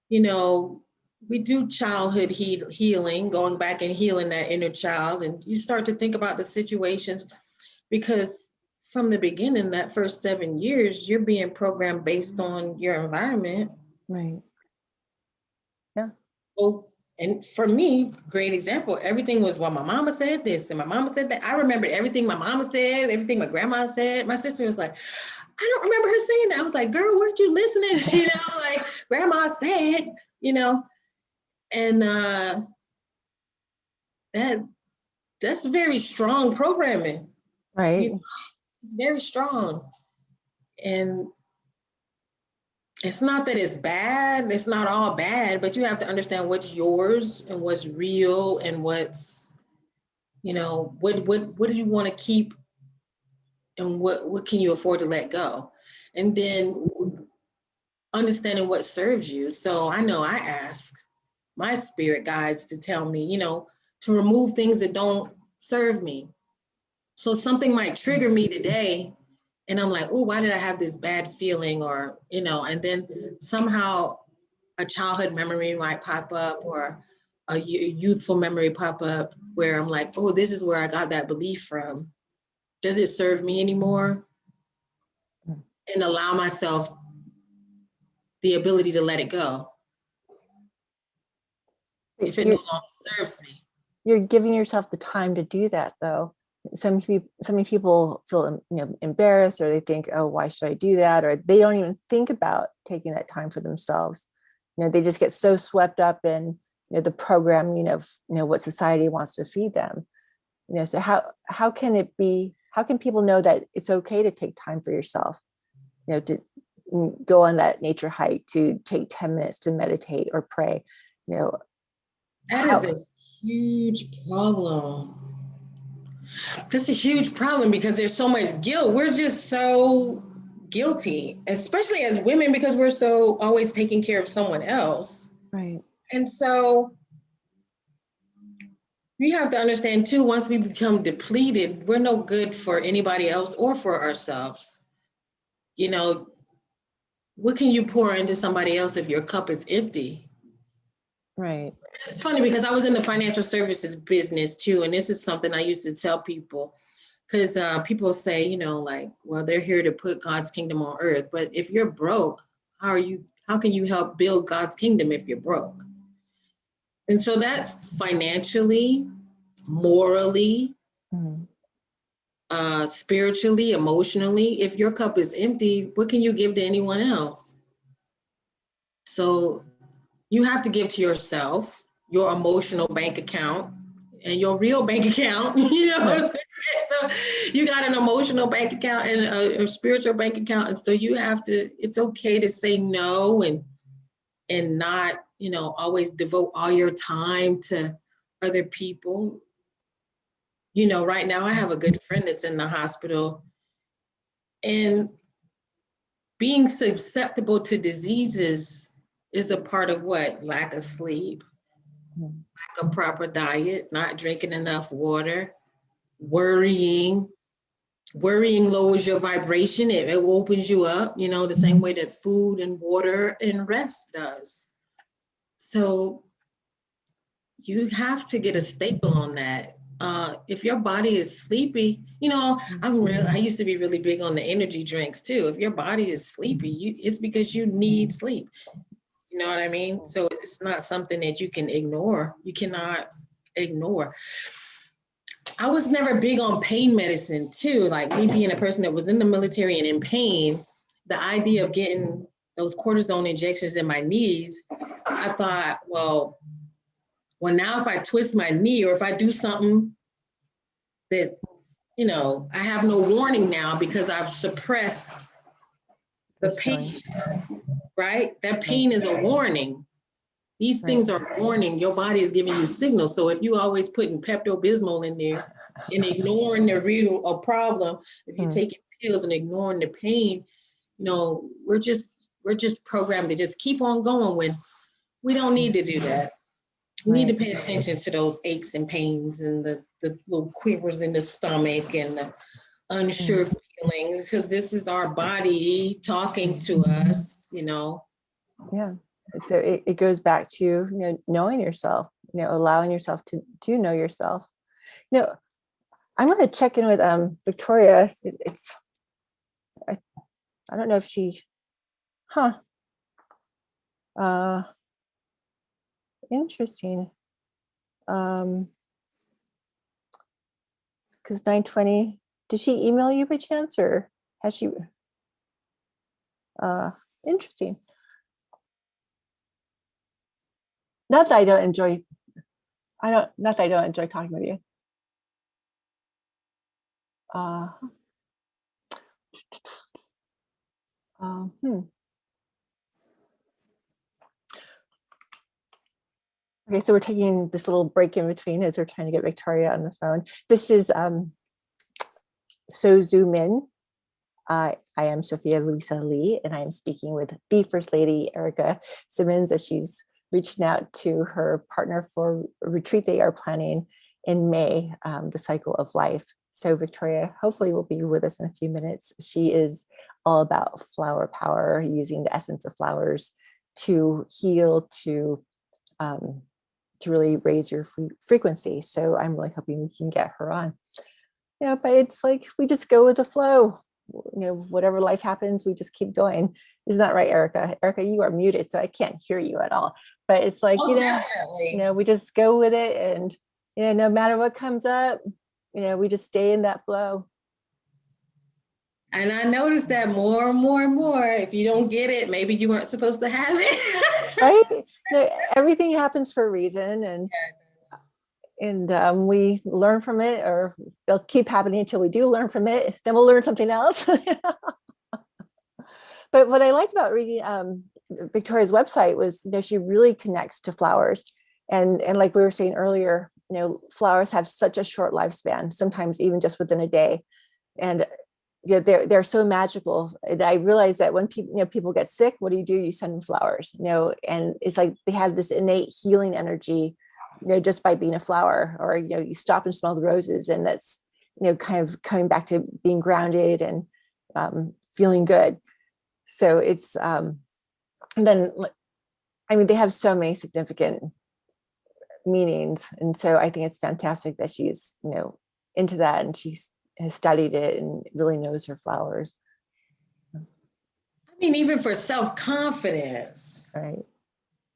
you know, we do childhood he healing, going back and healing that inner child. And you start to think about the situations because from the beginning, that first seven years, you're being programmed based on your environment. Right. Yeah. Oh, and for me, great example, everything was, well, my mama said this and my mama said that. I remembered everything my mama said, everything my grandma said. My sister was like, I don't remember her saying that. I was like, girl, weren't you listening? (laughs) You know, like grandma said, you know, and uh, that that's very strong programming. Right. You know, it's very strong. And it's not that it's bad, it's not all bad, but you have to understand what's yours and what's real and what's, you know, what what what do you want to keep and what what can you afford to let go? And then understanding what serves you. So I know I ask my spirit guides to tell me, you know, to remove things that don't serve me. So something might trigger me today and I'm like, oh, why did I have this bad feeling? Or, you know, and then somehow a childhood memory might pop up or a youthful memory pop up where I'm like, oh, this is where I got that belief from. Does it serve me anymore? And allow myself the ability to let it go. If it no longer serves me. You're giving yourself the time to do that though some people so many people feel you know embarrassed or they think oh why should i do that? or they don't even think about taking that time for themselves. You know they just get so swept up in you know the programming of you know what society wants to feed them. You know so how how can it be how can people know that it's okay to take time for yourself? You know to mm, go on that nature hike to take 10 minutes to meditate or pray you know that how, is a huge problem that's a huge problem because there's so much guilt. We're just so guilty, especially as women, because we're so always taking care of someone else. Right. And so we have to understand too, once we become depleted, we're no good for anybody else or for ourselves. You know, what can you pour into somebody else if your cup is empty? Right. It's funny because I was in the financial services business too, and this is something I used to tell people because uh, people say, you know, like, well, they're here to put God's kingdom on earth, but if you're broke, how are you? How can you help build God's kingdom if you're broke? And so that's financially, morally, mm-hmm. uh, spiritually, emotionally. If your cup is empty, what can you give to anyone else? So you have to give to yourself your emotional bank account and your real bank (laughs) account you know (laughs) so you got an emotional bank account and a, a, spiritual bank account and so you have to it's okay to say no and and not you know always devote all your time to other people. You know right now i have a good friend that's in the hospital and being susceptible to diseases is a part of what? Lack of sleep, hmm. lack of proper diet, not drinking enough water, worrying. Worrying lowers your vibration, it, it opens you up, you know, the same mm-hmm. way that food and water and rest does. So you have to get a staple on that. Uh, if your body is sleepy, you know, I'm real. I used to be really big on the energy drinks too. If your body is sleepy, you, it's because you need sleep. You know what I mean? So it's not something that you can ignore. You cannot ignore. I was never big on pain medicine too. Like me being a person that was in the military and in pain, the idea of getting those cortisone injections in my knees, I thought, well, well now if I twist my knee or if I do something that, you know, I have no warning now because I've suppressed the pain, right? That pain is a warning. These things are warning. Your body is giving you signals. So if you always putting Pepto Bismol in there and ignoring the real a problem, if you're Hmm. taking pills and ignoring the pain, you know, we're just we're just programmed to just keep on going when we don't need to do that. We need to pay attention to those aches and pains and the, the little quivers in the stomach and the unsure feeling because this is our body talking to us, you know. Yeah. So it, it goes back to, you know, knowing yourself, you know, allowing yourself to, to know yourself. You know, I'm to check in with um Victoria. It- It's, I, I don't know if she, huh. Uh, interesting. Um, because 920, did she email you by chance or has she? Uh, interesting. Not that I don't enjoy, I don't, not that I don't enjoy talking with you. Uh, um, hmm. Okay, so we're taking this little break in between as we're trying to get Victoria on the phone. This is um, So Zoom In. I I am Sophia Lisa Lee, and I am speaking with the First Lady, Erica Simmons, as she's reaching out to her partner for retreat they are planning in May, um, the cycle of life. So Victoria hopefully will be with us in a few minutes. She is all about flower power, using the essence of flowers to heal, to um, to really raise your fre- frequency. So I'm really hoping we can get her on. You know, but it's like we just go with the flow. You know, whatever life happens, we just keep going. Isn't that right, Erica? Erica, you are muted, so I can't hear you at all. But it's like, oh, you know, definitely. you know, we just go with it and, you know, no matter what comes up, you know, we just stay in that flow. And I noticed that more and more and more, if you don't get it, maybe you weren't supposed to have it. right? (laughs) No, everything happens for a reason and and um, we learn from it or they'll keep happening until we do learn from it. Then we'll learn something else. (laughs) but what I liked about reading um, Victoria's website was, you know, she really connects to flowers. And, and like we were saying earlier, you know, flowers have such a short lifespan, sometimes even just within a day. And you know, they're, they're so magical. And I realized that when people, you know, people get sick, what do you do? You send them flowers, you know, and it's like they have this innate healing energy, you know, just by being a flower or, you know, you stop and smell the roses and that's, you know, kind of coming back to being grounded and um, feeling good. So it's, um, and then, I mean, they have so many significant meanings. And so I think it's fantastic that she's, you know, into that and she's has studied it and really knows her flowers, I mean, even for self-confidence, right?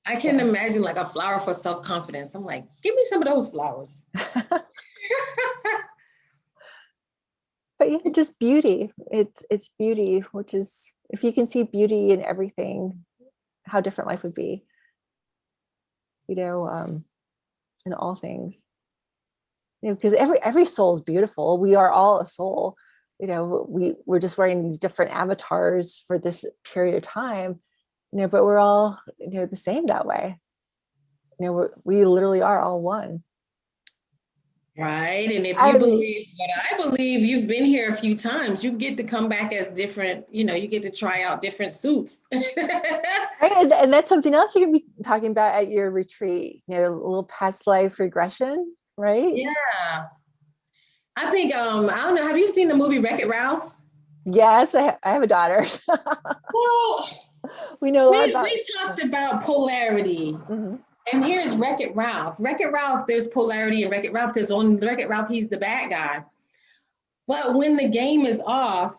I can imagine like a flower for self-confidence. I'm like, give me some of those flowers. (laughs) but yeah, just beauty. It's it's beauty, which is if you can see beauty in everything, how different life would be. You know, um, in all things. You know, because every every soul is beautiful. We are all a soul. You know, we we're just wearing these different avatars for this period of time. You know, but we're all you know the same that way. You know, we literally are all one. Right. And if I you mean- believe what I believe, you've been here a few times, you get to come back as different, you know, you get to try out different suits. (laughs) And, and that's something else you're gonna be talking about at your retreat. You know, a little past life regression, right? yeah. I think, um, I don't know, have you seen the movie Wreck It Ralph? Yes, I, ha- I have a daughter. (laughs) Well, we know we, about. we talked about polarity. Mhm, And here's Wreck It Ralph. Wreck It Ralph, there's polarity in Wreck It Ralph because on Wreck It Ralph, he's the bad guy. But when the game is off,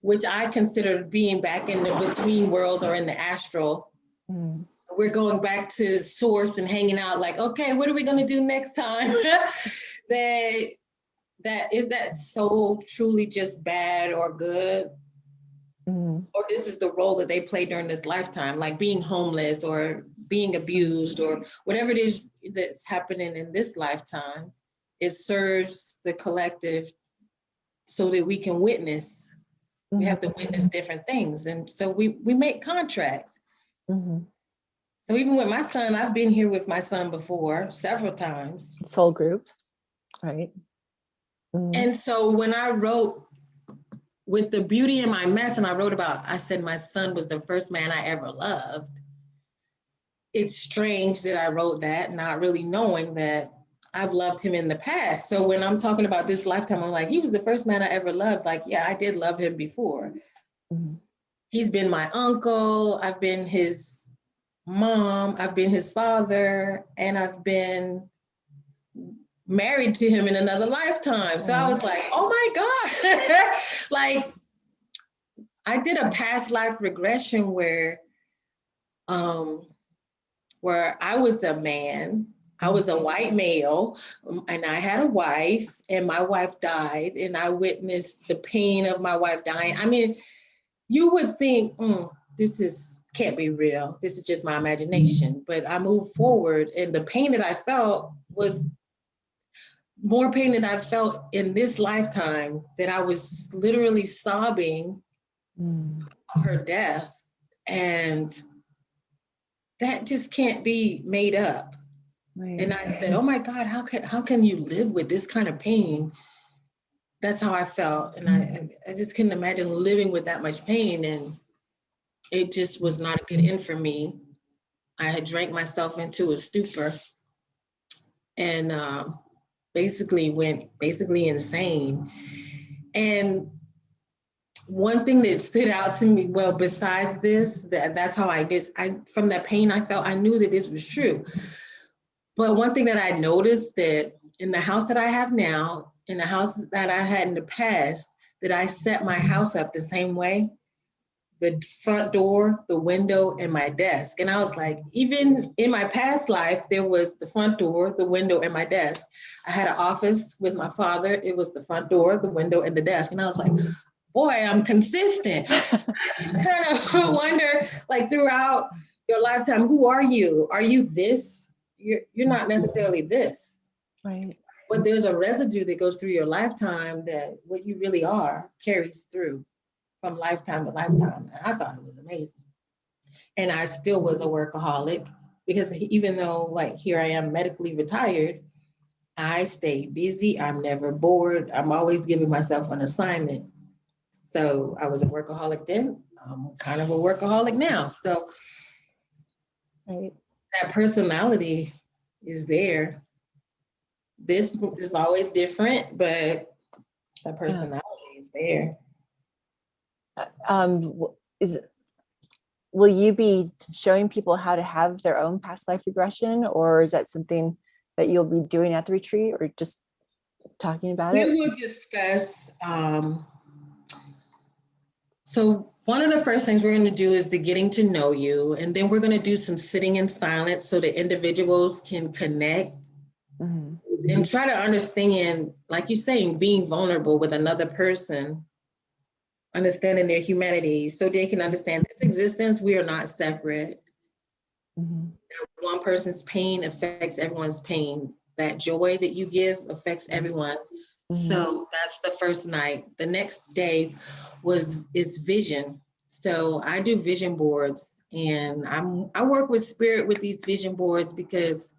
which I consider being back in the between worlds or in the astral, mhm. we're going back to source and hanging out like, okay, what are we going to do next time? (laughs) that that is that so truly just bad or good Mhm. or this is the role that they play during this lifetime like being homeless or being abused or whatever it is that's happening in this lifetime it serves the collective so that we can witness we have to witness different things and so we we make contracts Mhm. so even with my son i've been here with my son before several times Soul groups, right? Mhm. And so when I wrote with the beauty in my mess, and I wrote about, I said my son was the first man I ever loved. It's strange that I wrote that, not really knowing that I've loved him in the past. So when I'm talking about this lifetime, I'm like, he was the first man I ever loved. Like, yeah, I did love him before. Mhm. He's been my uncle, I've been his mom, I've been his father, and I've been married to him in another lifetime. So I was like, oh my God. (laughs) like I did a past life regression where um where I was a man, I was a white male, um, and I had a wife, and my wife died, and I witnessed the pain of my wife dying. I mean, you would think, "Mm, this is can't be real. This is just my imagination. But I moved forward, and the pain that I felt was more pain than I felt in this lifetime. That I was literally sobbing Mm. her death, and that just can't be made up. Right. And I said, "Oh my God, how can how can you live with this kind of pain?" That's how I felt, and I I just couldn't imagine living with that much pain, and it just was not a good end for me. I had drank myself into a stupor, and um, basically went basically insane. And one thing that stood out to me, well, besides this, that that's how I guess I from that pain I felt, I knew that this was true. But one thing that I noticed that in the house that I have now, in the house that I had in the past, that I set my house up the same way. The front door, the window, and my desk. And I was like, even in my past life, there was the front door, the window, and my desk. I had an office with my father. It was the front door, the window, and the desk. And I was like, boy, I'm consistent. (laughs) kind of (laughs) wonder, like throughout your lifetime, who are you? Are you this? You're you're not necessarily this, Right. but there's a residue that goes through your lifetime that what you really are carries through from lifetime to lifetime. And I thought it was amazing. And I still was a workaholic because even though like here I am medically retired, I stay busy. I'm never bored. I'm always giving myself an assignment. So I was a workaholic then. I'm kind of a workaholic now. So Right. that personality is there. This is always different, but that personality is there. Um, is, will you be showing people how to have their own past life regression or is that something that you'll be doing at the retreat or just talking about We it? We will discuss, um, so one of the first things we're gonna do is the getting to know you, and then we're gonna do some sitting in silence so that individuals can connect Mhm. and try to understand, like you're saying, being vulnerable with another person, understanding their humanity, so they can understand this existence, we are not separate. Mhm. One person's pain affects everyone's pain. That joy that you give affects everyone. So that's the first night. The next day was is vision. So I do vision boards and I'm I work with spirit with these vision boards because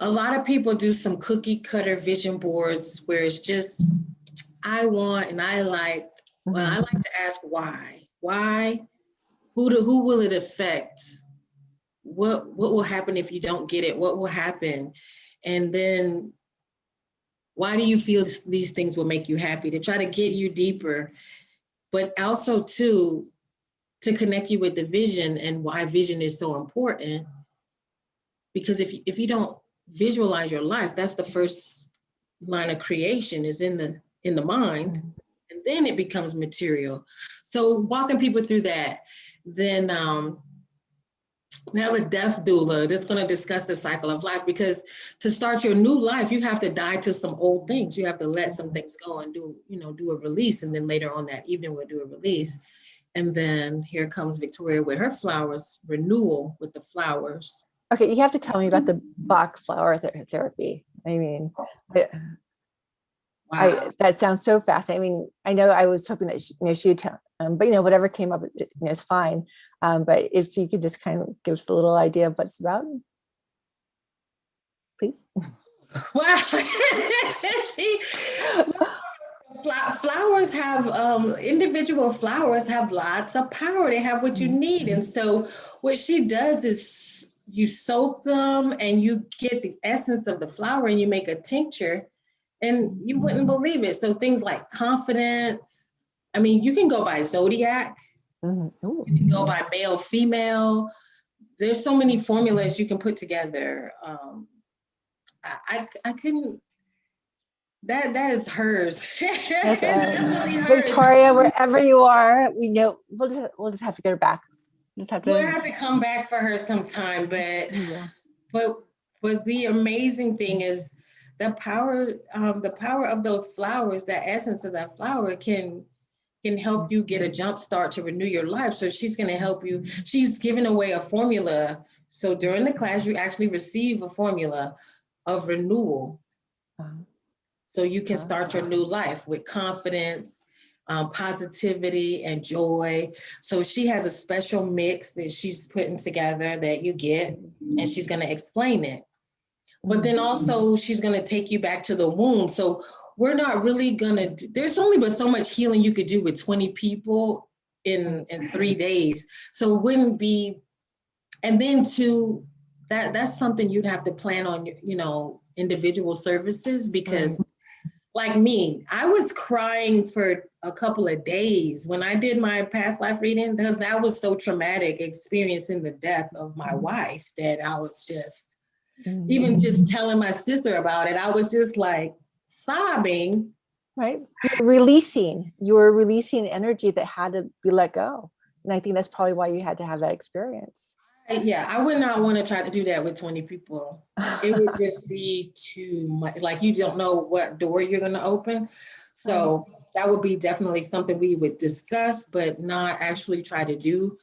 a lot of people do some cookie cutter vision boards where it's just I want and I like well I like to ask why. Why? Who do, who will it affect? What what will happen if you don't get it? What will happen? And then why do you feel these things will make you happy? To try to get you deeper but also too to connect you with the vision and why vision is so important. Because if if you don't visualize your life that's the first line of creation is in the in the mind and then it becomes material so walking people through that then um We have a death doula that's going to discuss the cycle of life because to start your new life, you have to die to some old things. You have to let some things go and do, you know, do a release. And then later on that evening, we'll do a release. And then here comes Victoria with her flowers, renewal with the flowers. Okay, you have to tell me about the Bach flower ther- therapy. I mean, I, I, that sounds so fascinating. I mean, I know I was hoping that she, you know she would tell, um, but you know whatever came up, it, you know, is fine. Um, but if you could just kind of give us a little idea of what it's about, please. (laughs) Wow. (laughs) She- Flowers have, um, individual flowers have lots of power. They have what you need. And so what she does is you soak them and you get the essence of the flower and you make a tincture and you wouldn't believe it. So things like confidence. I mean, you can go by zodiac, Mhm. You can go by male, female. There's so many formulas you can put together. Um, I, I, I couldn't, that, that is hers. (laughs) That's, hers. Victoria, wherever you are, we know we'll just we'll just have to get her back. We'll just have to. We'll have to come back for her sometime, but, Yeah. but, but the amazing thing is the power, um, the power of those flowers, that essence of that flower can, can help you get a jump start to renew your life. So she's gonna help you. She's giving away a formula. So during the class, you actually receive a formula of renewal. Um, So you can start your new life with confidence, um, positivity, and joy. So she has a special mix that she's putting together that you get, and she's going to explain it. But then also, she's going to take you back to the womb. So we're not really going to, there's only but so much healing you could do with 20 people in, in three days. So it wouldn't be, and then to, that, that's something you'd have to plan on, you know, individual services because like me, I was crying for a couple of days when I did my past life reading because that was so traumatic experiencing the death of my mm-hmm. wife that I was just, Mhm. even just telling my sister about it, I was just like sobbing. right You're releasing you're releasing energy that had to be let go and i think that's probably why you had to have that experience Yeah, I would not want to try to do that with 20 people. It would just be too much, like you don't know what door you're gonna open. So that would be definitely something we would discuss, but not actually try to do.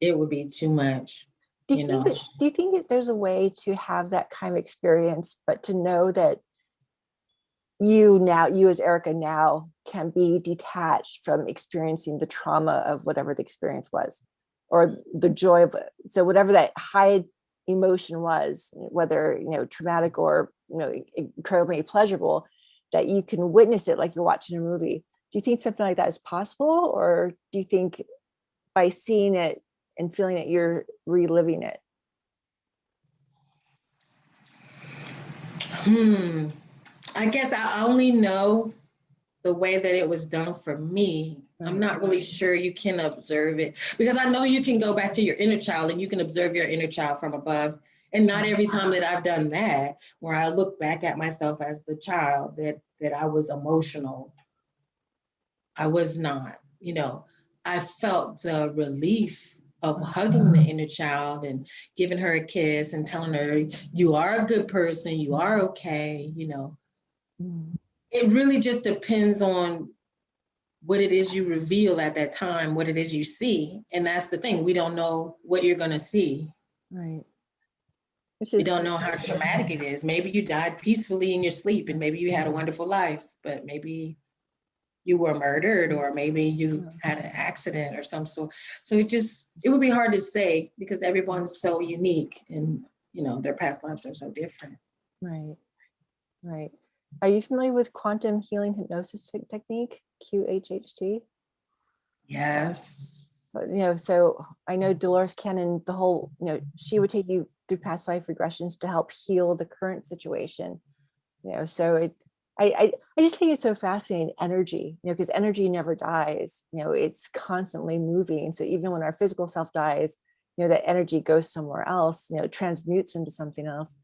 It would be too much. Do you you think that, do you think that there's a way to have that kind of experience but to know that you now you as erica now can be detached from experiencing the trauma of whatever the experience was or the joy of it so whatever that high emotion was whether you know traumatic or you know incredibly pleasurable that you can witness it like you're watching a movie. Do you think something like that is possible or do you think by seeing it and feeling that you're reliving it Hmm, I guess I only know the way that it was done for me. I'm not really sure you can observe it because I know you can go back to your inner child and you can observe your inner child from above. And not every time that I've done that, where I look back at myself as the child that that I was emotional. I was not, you know, I felt the relief of hugging the mm-hmm. inner child and giving her a kiss and telling her, you are a good person, you are okay, you know. Mm-hmm. It really just depends on what it is you reveal at that time, what it is you see. And that's the thing, we don't know what you're gonna see. right which We don't know how traumatic it is. Maybe you died peacefully in your sleep and maybe you had a wonderful life, but maybe you were murdered or maybe you mm-hmm. had an accident or some sort. So it just, it would be hard to say because everyone's so unique and, you know, their past lives are so different. Right, right. Are you familiar with quantum healing hypnosis technique, QHHT? Yes. You know, so I know Dolores Cannon, the whole, you know, she would take you through past life regressions to help heal the current situation. You know, so it, I, I, I just think it's so fascinating, energy, you know, because energy never dies, you know, it's constantly moving. So even when our physical self dies, you know, that energy goes somewhere else, you know, transmutes into something else.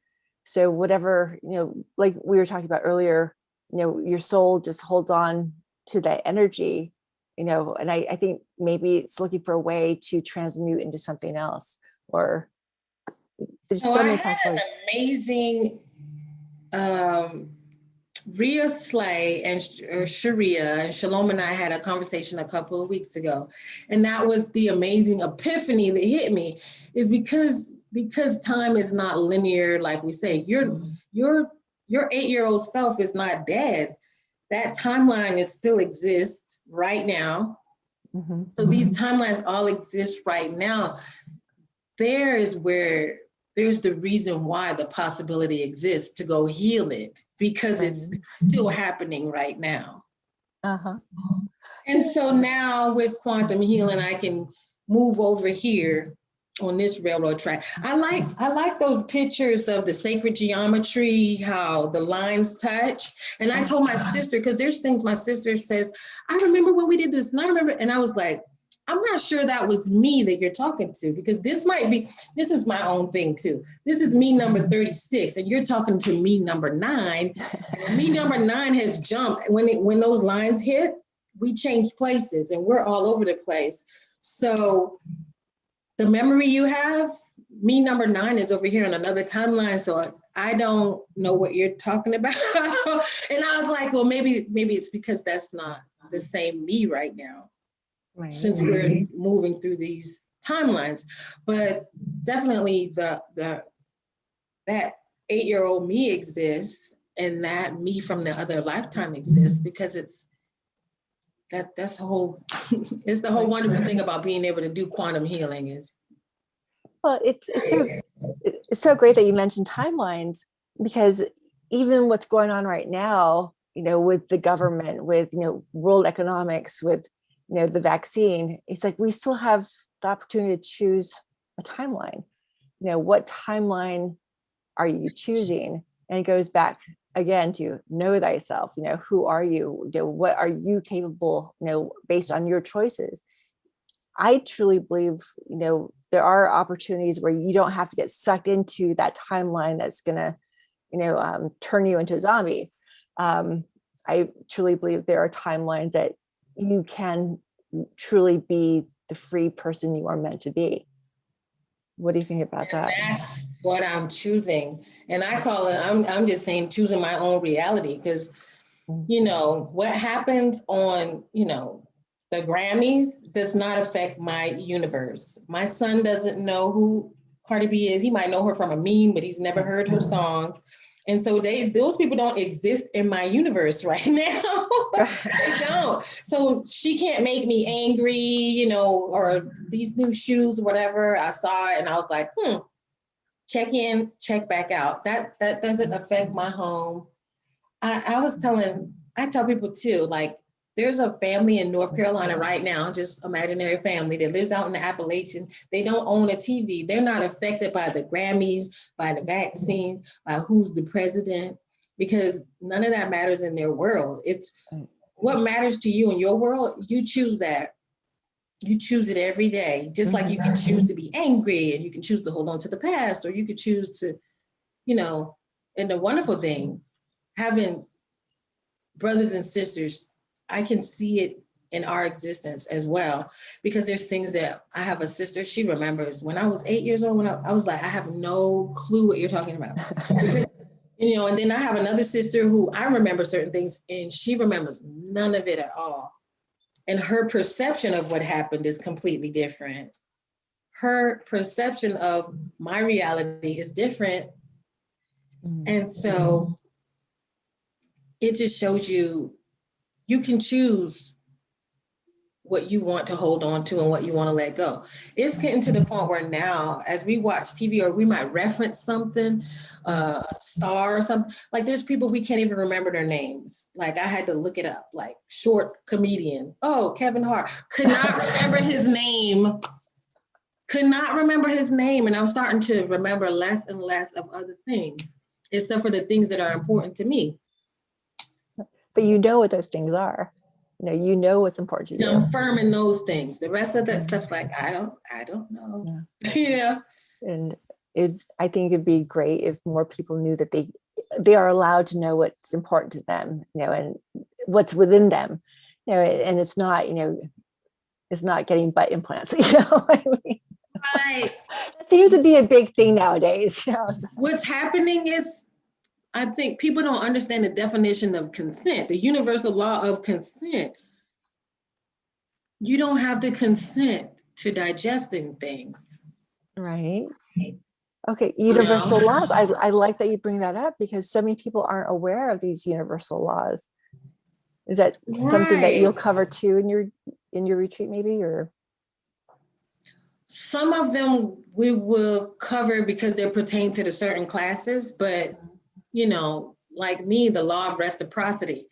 So whatever, you know, like we were talking about earlier, you know, your soul just holds on to that energy, you know, and I, I think maybe it's looking for a way to transmute into something else or There's So so I many had an amazing, um, Rhea Slay and Sharia and Shalom and I had a conversation a couple of weeks ago. And that was the amazing epiphany that hit me is because, because time is not linear, like we say, your, your, your eight-year-old self is not dead. That timeline is still exists right now. Mhm. So these timelines all exist right now. There is where there's the reason why the possibility exists to go heal it because it's still happening right now. Uh-huh. And so now with quantum healing, I can move over here on this railroad track. I like I like those pictures of the sacred geometry, how the lines touch. And I told my sister, because there's things my sister says, I remember when we did this, and I remember, and I was like, I'm not sure that was me that you're talking to, because this might be, this is my own thing too. This is me number 36, and you're talking to me number nine. Me number nine has jumped. When it, when those lines hit, we change places and we're all over the place. So the memory you have, me number nine is over here on another timeline. So I don't know what you're talking about. (laughs) and I was like, well, maybe, maybe it's because that's not the same me right now Right. since we're mm-hmm. moving through these timelines. But definitely the the that eight-year-old me exists and that me from the other lifetime exists because it's that that's the whole (laughs) it's the whole wonderful thing about being able to do quantum healing is Well, it's, it's so, it's so great that you mentioned timelines because even what's going on right now, you know, with the government, with, you know, world economics, with, you know, the vaccine, it's like we still have the opportunity to choose a timeline. You know, what timeline are you choosing? And it goes back again to know thyself, you know, who are you? You know, what are you capable, you know, based on your choices? I truly believe, you know, there are opportunities where you don't have to get sucked into that timeline that's gonna, you know, um, turn you into a zombie. Um, I truly believe there are timelines that you can truly be the free person you are meant to be. What do you think about and that? that's what i'm choosing and i call it i'm, I'm just saying choosing my own reality because Mm. you know what happens on you know the grammys does not affect my universe my son doesn't know who cardi b is he might know her from a meme but he's never heard her songs and so they those people don't exist in my universe (laughs) right now. They (laughs) don't. So she can't make me angry you know or these new shoes whatever. I saw it and i was like hmm check in check back out. That that doesn't affect my home. I, I was telling, I tell people too, like, there's a family in North oh, Carolina right now, just imaginary family that lives out in the Appalachian. They don't own a TV. They're not affected by the Grammys, by the vaccines, by who's the president, because none of that matters in their world. It's mm. what matters to you in your world, you choose that. You choose it every day, just like you can choose to be angry and you can choose to hold on to the past, or you could choose to, you know, and the wonderful thing, having brothers and sisters, I can see it in our existence as well. Because there's things that I have a sister, she remembers when I was eight years old, when I, I was like, I have no clue what you're talking about. (laughs) You know, and then I have another sister who I remember certain things and she remembers none of it at all. And her perception of what happened is completely different. Her perception of my reality is different Mm. and so it just shows you, you can choose what you want to hold on to and what you want to let go. It's getting to the point where now, as we watch TV or we might reference something, uh, a star or something, like there's people we can't even remember their names. Like I had to look it up, like short comedian. Oh, Kevin Hart. Could not (laughs) remember his name. Could not remember his name. And I'm starting to remember less and less of other things except for the things that are important to me. But you know what those things are. You know, you know what's important to you. I'm firm in those things. The rest of that mm-hmm. stuff, like I don't, I don't know. (laughs) Yeah. and it i think it'd be great if more people knew that they they are allowed to know what's important to them you know and what's within them you know and it's not you know it's not getting butt implants (laughs) you know I mean? Right. (laughs) That seems to be a big thing nowadays. you know. What's happening is, I think people don't understand the definition of consent, the universal law of consent. You don't have to consent to digesting things. Right. Okay, universal know? laws. I, I like that you bring that up because so many people aren't aware of these universal laws. Is that something that you'll cover too in your, in your retreat maybe, or? Some of them we will cover because they pertain to the certain classes, but you know, like me, the law of reciprocity.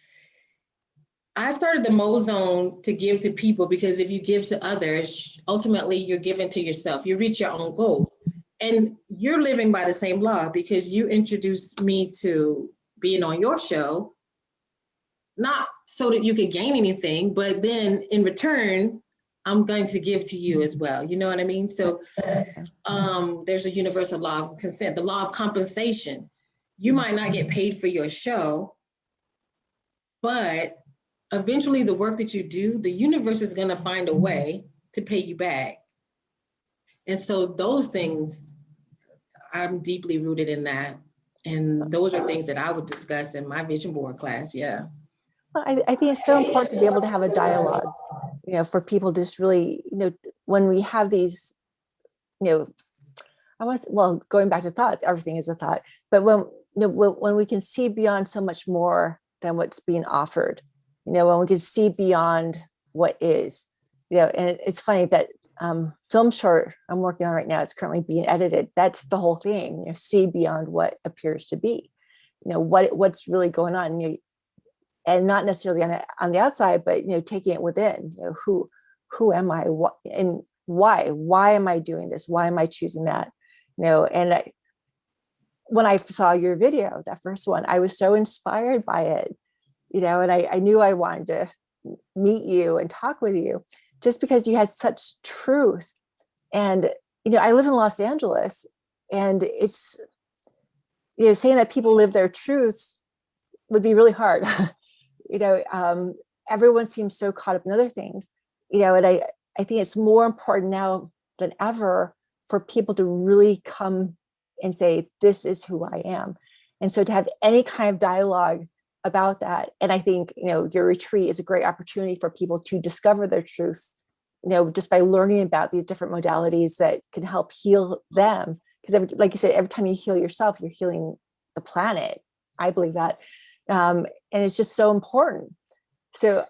I started the Mozone to give to people because if you give to others, ultimately you're giving to yourself. You reach your own goals. And you're living by the same law because you introduced me to being on your show, not so that you could gain anything, but then in return, I'm going to give to you as well. You know what I mean? So um, there's a universal law of consent, the law of compensation. You might not get paid for your show, but eventually the work that you do, the universe is gonna find a way to pay you back. And so those things, I'm deeply rooted in that. And those are things that I would discuss in my vision board class, yeah. Well, I, I think it's so important to be able to have a dialogue, you know, for people just really, you know, when we have these, you know, I was, well, going back to thoughts, everything is a thought, but when, you know, when, we can see beyond so much more than what's being offered, you know, when we can see beyond what is, you know, and it's funny that um, film short I'm working on right now, it's currently being edited. That's the whole thing, you know, see beyond what appears to be, you know, what, what's really going on. You know, and not necessarily on the, on the outside, but you know, taking it within. You know, who who am I? What and why? Why am I doing this? Why am I choosing that? You know, and I, when I saw your video, that first one, I was so inspired by it. You know, and I, I knew I wanted to meet you and talk with you, just because you had such truth. And you know, I live in Los Angeles, and it's you know, saying that people live their truths would be really hard. (laughs) you know, um, everyone seems so caught up in other things, you know, and I, I think it's more important now than ever for people to really come and say, this is who I am. And so to have any kind of dialogue about that, and I think, you know, your retreat is a great opportunity for people to discover their truths, you know, just by learning about these different modalities that can help heal them. Because like you said, every time you heal yourself, you're healing the planet. I believe that um, and it's just so important. So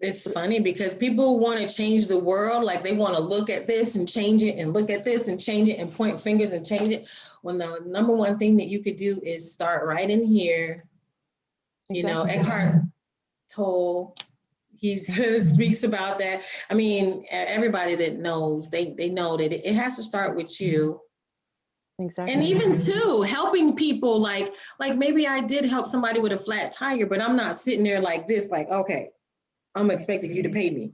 It's funny because people want to change the world, like they want to look at this and change it and look at this and change it and point fingers and change it. When the number one thing that you could do is start right in here. You know. Eckhart Tolle, (laughs) he speaks about that. I mean, everybody that knows, they, they know that it it has to start with you. exactly. And even too, helping people like, like maybe I did help somebody with a flat tire, but I'm not sitting there like this, like, okay, I'm expecting you to pay me.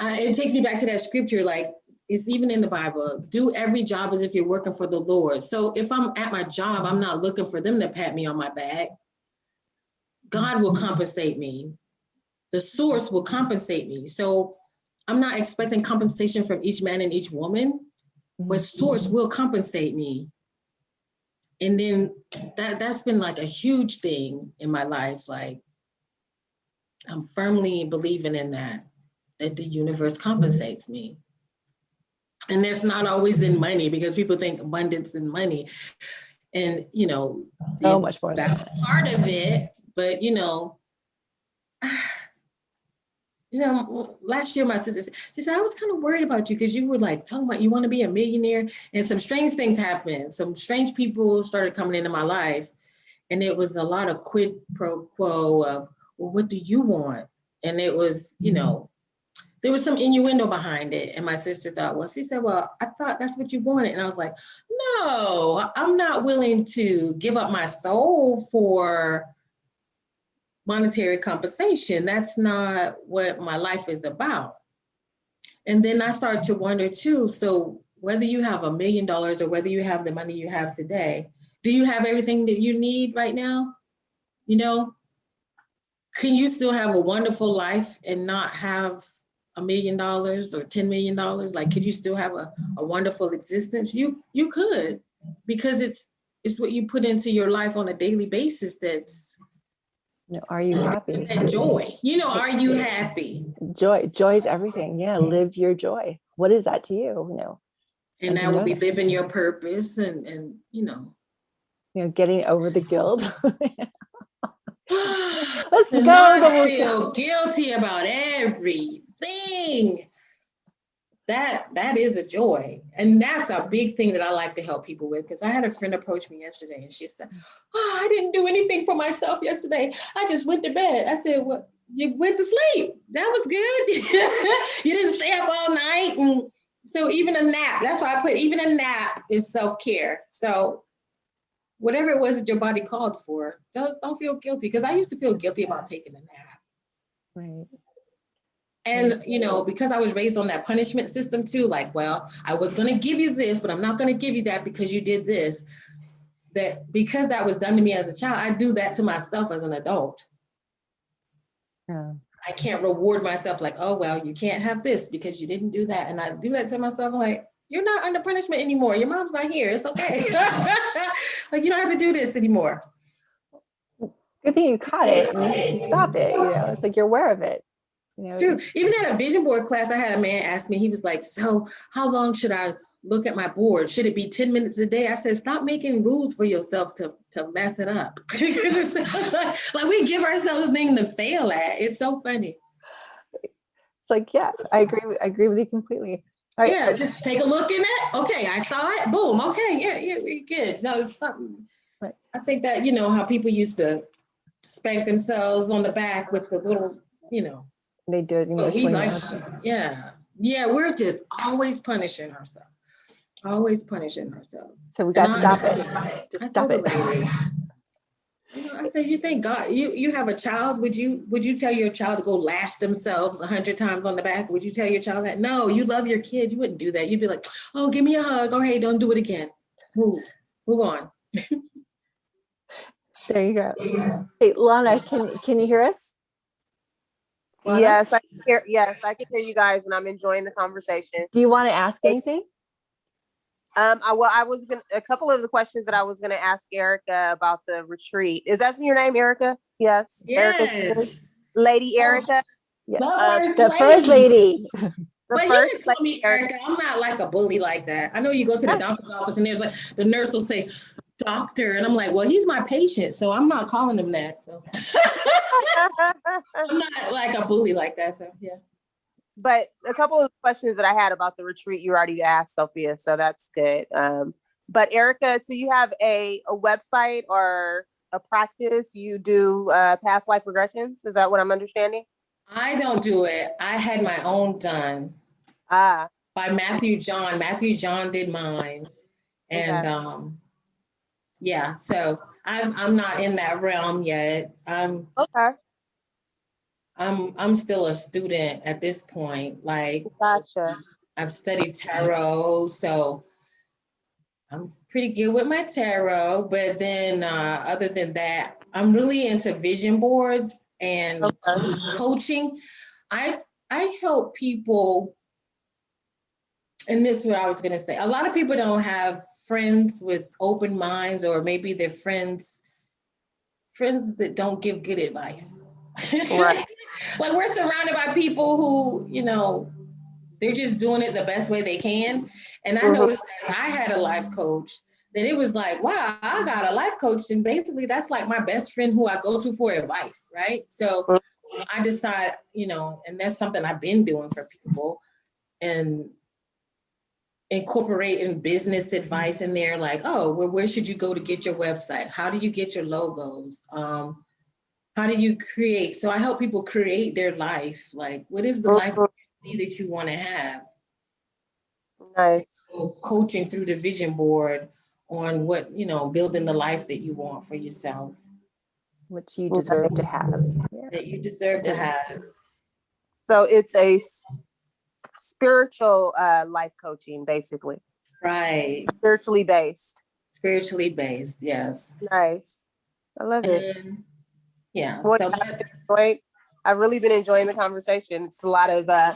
Uh, it takes me back to that scripture, like it's even in the Bible, do every job as if you're working for the Lord. So if I'm at my job, I'm not looking for them to pat me on my back. God will compensate me. The source will compensate me. So I'm not expecting compensation from each man and each woman but source will compensate me. And then that that's been like a huge thing in my life. Like I'm firmly believing in that, that the universe compensates me. And that's not always in money because people think abundance in money. And you know, so much more than that's that. part of it, but you know, (sighs) you know, last year my sister she said, I was kind of worried about you because you were like talking about you want to be a millionaire and some strange things happened. Some strange people started coming into my life and it was a lot of quid pro quo of, well, what do you want? And it was, you mm-hmm. know, there was some innuendo behind it. And my sister thought, well, she said, well, I thought that's what you wanted. And I was like, no, I'm not willing to give up my soul for monetary compensation. That's not what my life is about. And then I started to wonder too, so whether you have a million dollars or whether you have the money you have today, do you have everything that you need right now? You know, can you still have a wonderful life and not have a million dollars or ten million dollars? Like, could you still have a, a wonderful existence? You you could, because it's it's what you put into your life on a daily basis that's Are you happy? that joy. You know, are you happy? Joy, joy is everything. Yeah, live your joy. What is that to you? You know, And And that would be that. living your purpose and and you know. you know, getting over the guilt. (laughs) (gasps) Let's go, go. feel guilty about everything. That that is a joy, and that's a big thing that I like to help people with. Because I had a friend approach me yesterday, and she said, "Oh, I didn't do anything for myself yesterday. I just went to bed." I said, "Well, you went to sleep. That was good. (laughs) you didn't stay up all night." And so even a nap. That's why I put even a nap is self care. So whatever it was that your body called for, don't, don't feel guilty. Because I used to feel guilty about taking a nap. right. And, you know, because I was raised on that punishment system too, like, well, I was going to give you this, but I'm not going to give you that because you did this. That because that was done to me as a child, I do that to myself as an adult. Yeah. I can't reward myself like, oh, well, you can't have this because you didn't do that. And I do that to myself, like, you're not under punishment anymore. Your mom's not here. It's okay. (laughs) like, you don't have to do this anymore. Good thing you caught it and you stop it. You know, it's like you're aware of it. You know, True. Even at a vision board class, I had a man ask me, he was like, so how long should I look at my board? Should it be 10 minutes a day? I said, stop making rules for yourself to, to mess it up. (laughs) like we give ourselves things to fail at. It's so funny. it's like, yeah, I agree. I agree with you completely. Right, Yeah, uh, just take a look in it. Okay, I saw it. Boom. Okay, yeah, yeah, we good. No, it's not. Right. I think that, you know, how people used to spank themselves on the back with the little, you know, They did. it But we like, yeah, yeah, we're just always punishing ourselves. Always punishing ourselves. So we got to stop it. Just stop it. Totally- You know, I say, you think God, you, you have a child, would you, would you tell your child to go lash themselves a hundred times on the back? Would you tell your child that? No, you love your kid. You wouldn't do that. You'd be like, oh, give me a hug. Oh, hey, don't do it again. Move, move on. (laughs) There you go. Hey, Lana, can can you hear us? Lana? Yes, I can hear. Yes, I can hear you guys, and I'm enjoying the conversation. Do you want to ask anything? Um, I, well, I was gonna a couple of the questions that I was gonna ask Erica about the retreat. Is that your name, Erica? Yes. Yes. Lady Oh, Erica. Yeah. The Uh, first The first lady. (laughs) The But you first can call lady me Erica. I'm not like a bully like that. I know you go to the doctor's office and there's like, the nurse will say, doctor, and I'm like, well, he's my patient, so I'm not calling him that. So (laughs) I'm not like a bully like that. So yeah. But a couple of questions that I had about the retreat you already asked, Sophia, so that's good. Um, but Erica, so you have a, a website or a practice you do uh, past life regressions? Is that what I'm understanding? I don't do it. I had my own done Ah, by Matthew John. Matthew John did mine. And Okay. um, yeah, so I'm I'm not in that realm yet. I'm okay, I'm I'm still a student at this point. Like gotcha. I've studied tarot, so I'm pretty good with my tarot. But then, uh, other than that, I'm really into vision boards and Okay. coaching. I I help people, and this is what I was gonna say. A lot of people don't have friends with open minds, or maybe they're friends friends that don't give good advice. (laughs) Right. Like we're surrounded by people who, you know, they're just doing it the best way they can. And I Mhm. noticed that I had a life coach that it was like, wow, I got a life coach. And basically that's like my best friend who I go to for advice, right? So Mhm. I decide, you know, and that's something I've been doing for people and incorporating business advice in there, like, oh, well, where should you go to get your website? How do you get your logos? Um, how do you create? So I help people create their life. Like, what is the life Mhm. that you want to have? Nice. So coaching through the vision board on what, you know, building the life that you want for yourself, which you deserve to have. Yeah. that you deserve to have. So it's a spiritual uh, life coaching, basically, Right. spiritually based. Spiritually based, yes. Nice. I love it. Yeah, What so Right? I've really been enjoying the conversation. It's a lot of uh,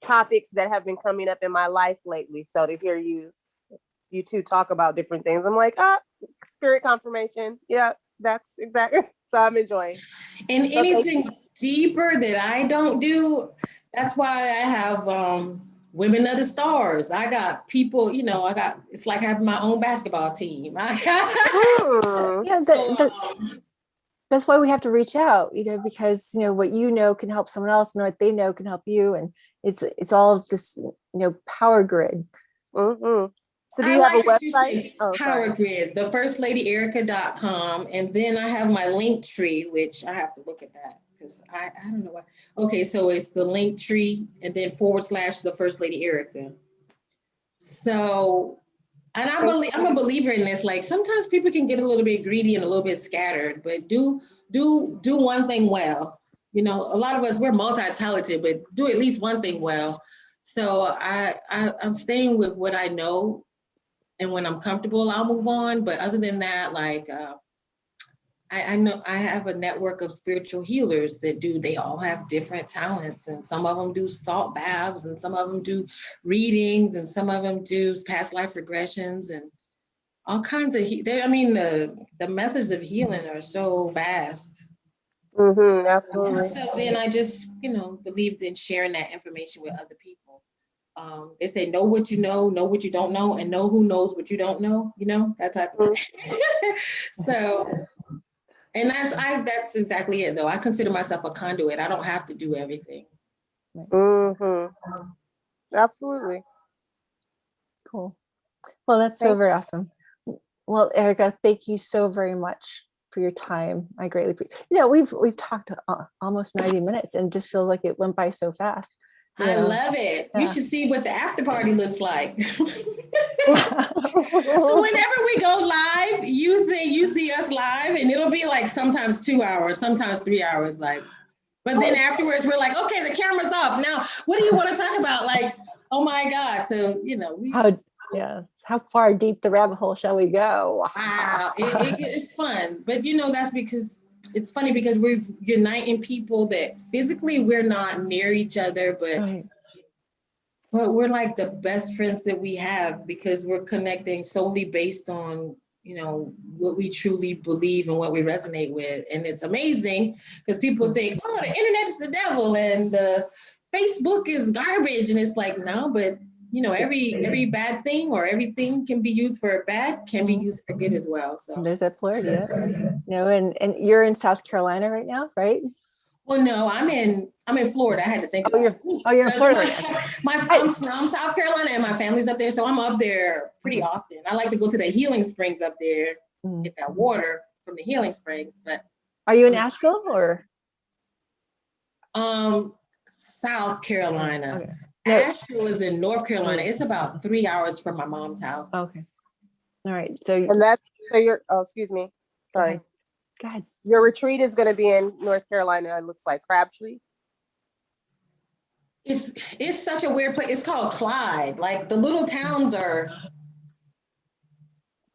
topics that have been coming up in my life lately. So to hear you, you two talk about different things, I'm like, ah, spirit confirmation. Yeah, that's exactly. (laughs) So I'm enjoying. And Okay. anything deeper that I don't do, that's why I have um, Women of the Stars. I got people, you know, I got, it's like having my own basketball team. (laughs) I got. Yeah, (laughs) that, that, um, that's why we have to reach out, you know, because, you know, what you know can help someone else and what they know can help you. And it's, it's all of this, you know, power grid. Mhm. So do I you have a like you website? Oh, sorry. Power Grid, the first lady erica.com. And then I have my link tree, which I have to look at that because I, I don't know why. Okay, so it's the link tree and then forward slash the first lady Erica. So, and I believe, I'm a believer in this, like sometimes people can get a little bit greedy and a little bit scattered, but do, do, do one thing well. You know, a lot of us, we're multi-talented, but do at least one thing well. So I, I, I'm staying with what I know and when I'm comfortable, I'll move on. But other than that, like, uh, I, I know I have a network of spiritual healers that do, they all have different talents and some of them do salt baths and some of them do readings and some of them do past life regressions and all kinds of, he- they- I mean, the, the methods of healing are so vast. Mhm, absolutely. So then I just, you know, believed in sharing that information with other people. Um, they say, know what you know, know what you don't know, and know who knows what you don't know, you know, that type of thing. (laughs) So, and that's, I, that's exactly it though. I consider myself a conduit. I don't have to do everything. Mm hmm Absolutely. Cool. Well, that's so very awesome. Well, Erica, thank you so very much for your time. I greatly, appre- you know, we've, we've talked uh, almost 90 minutes and just feels like it went by so fast. I love it. Yeah. You should see what the after party looks like. (laughs) (laughs) So whenever we go live, you think you see us live and it'll be like sometimes two hours, sometimes three hours, like. But then oh. afterwards, we're like, okay, the camera's off. Now, what do you want to talk about? Like, oh my God. So, you know, we, How, yeah, how far deep the rabbit hole shall we go? wow, it, it- it's fun. But you know, that's because it's funny because we're uniting people that physically we're not near each other, but Right. But we're like the best friends that we have because we're connecting solely based on, you know, what we truly believe and what we resonate with. And it's amazing because people think, oh, the internet is the devil and the Facebook is garbage. And it's like, no, but you know, every every bad thing or everything can be used for bad, can be mm-hmm. used for good as well. So There's that polarity. Yeah. You know, and, and you're in South Carolina right now, right? well, no, I'm in I'm in Florida. I had to think Oh, about you're, it. oh, you're in Florida. (laughs) My, my- I'm from South Carolina and my family's up there, so I'm up there pretty often. I like to go to the healing springs up there, Mm. get that water from the healing springs. But Are you in Asheville or? um, South Carolina, Okay. No. Asheville is in North Carolina. It's about three hours from my mom's house. Okay. All right. So, And that's, so you're, oh, excuse me. Sorry. Go ahead. Your retreat is going to be in North Carolina. It looks like Crabtree. It's it's such a weird place. It's called Clyde. Like the little towns are.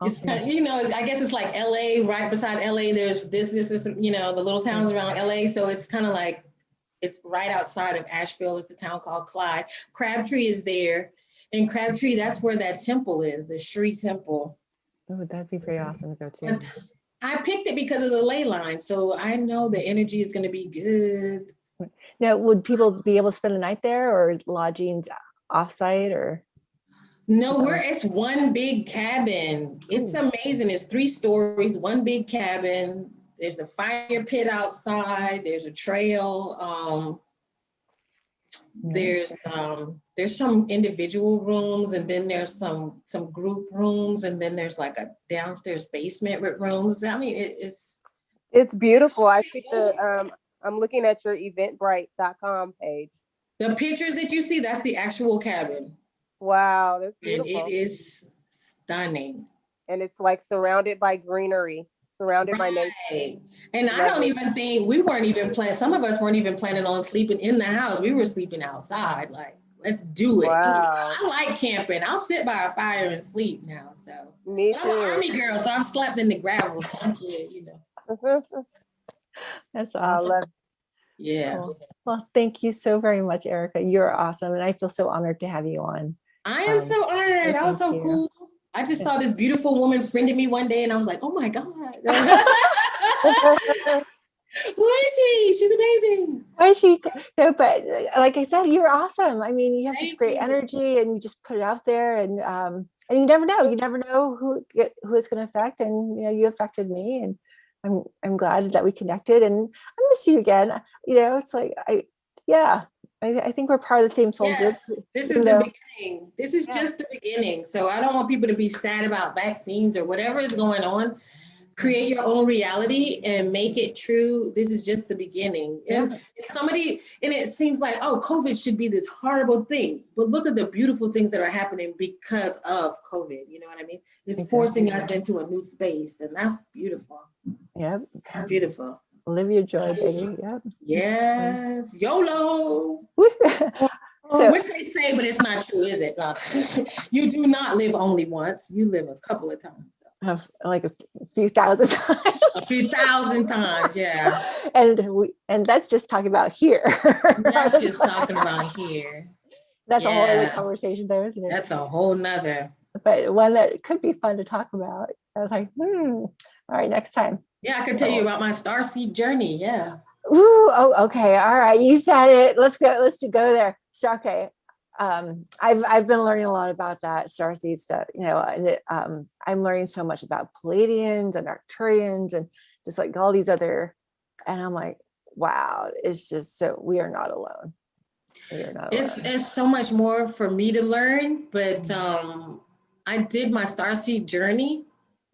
It's Okay. kind you know, I guess it's like LA, right beside LA. There's this, this, this, you know, the little towns mm-hmm. around LA. So it's kind of like it's right outside of Asheville. It's a town called Clyde. Crabtree is there. And Crabtree, that's where that temple is, the Sri Temple. Oh, that'd be pretty awesome to go to. I picked it because of the ley line. So I know the energy is going to be good. Now, would people be able to spend a night there or lodging offsite or? No, we're it's one big cabin. It's amazing. It's three stories, one big cabin. There's a fire pit outside. There's a trail. Um. There's um, there's some individual rooms, and then there's some some group rooms, and then there's like a downstairs basement with rooms. I mean, it, it's It's beautiful. I think the, um, I'm looking at your eventbrite.com page. the pictures that you see. That's the actual cabin, Wow, that's beautiful. and it is stunning. And it's like surrounded by greenery, surrounded by nature. Right. And I don't even think, we weren't even planning, some of us weren't even planning on sleeping in the house. We were sleeping outside, like, let's do it. Wow. I like camping. I'll sit by a fire and sleep now, so. Me But I'm an too. army girl, so I'm slept in the gravel, some you know. (laughs) That's I awesome. love Yeah. Cool. Well, thank you so very much, Erica. You're awesome. And I feel so honored to have you on. I am Um, so honored. That was so you. cool. I just saw this beautiful woman friended me one day and I was like, oh my God. (laughs) Who is she? She's amazing. Why she, no, but like I said, you're awesome. I mean, you have such great energy and you just put it out there and, um, and you never know, you never know who, get- who it's going to affect. And, you know, you affected me and I'm, I'm glad that we connected and I'm gonna see you again. You know, it's like, I, yeah, I, I think we're part of the same soul Yes, group. this is the beginning. This is Yeah. just the beginning. So I don't want people to be sad about vaccines or whatever is going on. Create your own reality and make it true. This is just the beginning. And if somebody, and it seems like, oh, COVID should be this horrible thing. But look at the beautiful things that are happening because of COVID. You know what I mean? It's forcing us into a new space, and that's beautiful. Yeah. It's beautiful. Live your joy, baby. Yep. Yes, YOLO. (laughs) So, Which they say, but it's not true, is it? (laughs) You do not live only once. You live a couple of times, of like a few thousand (laughs) times. a few thousand times. Yeah, and we and that's just talking about here. that's just talking about here. That's a whole other Yeah. conversation there, isn't it? That's a whole nother. but one that could be fun to talk about. I was like, hmm. All right, next time. Yeah, I could tell you about my starseed journey. Yeah. Ooh, oh, okay. All right. You said it. Let's go. Let's go there. So, okay. Um, I've I've been learning a lot about that starseed stuff, you know, and it, um, I'm learning so much about Pleiadians and Arcturians and just like all these other, and I'm like, wow, it's just so we are not alone. We are not It's alone. it's so much more for me to learn, but um, I did my starseed journey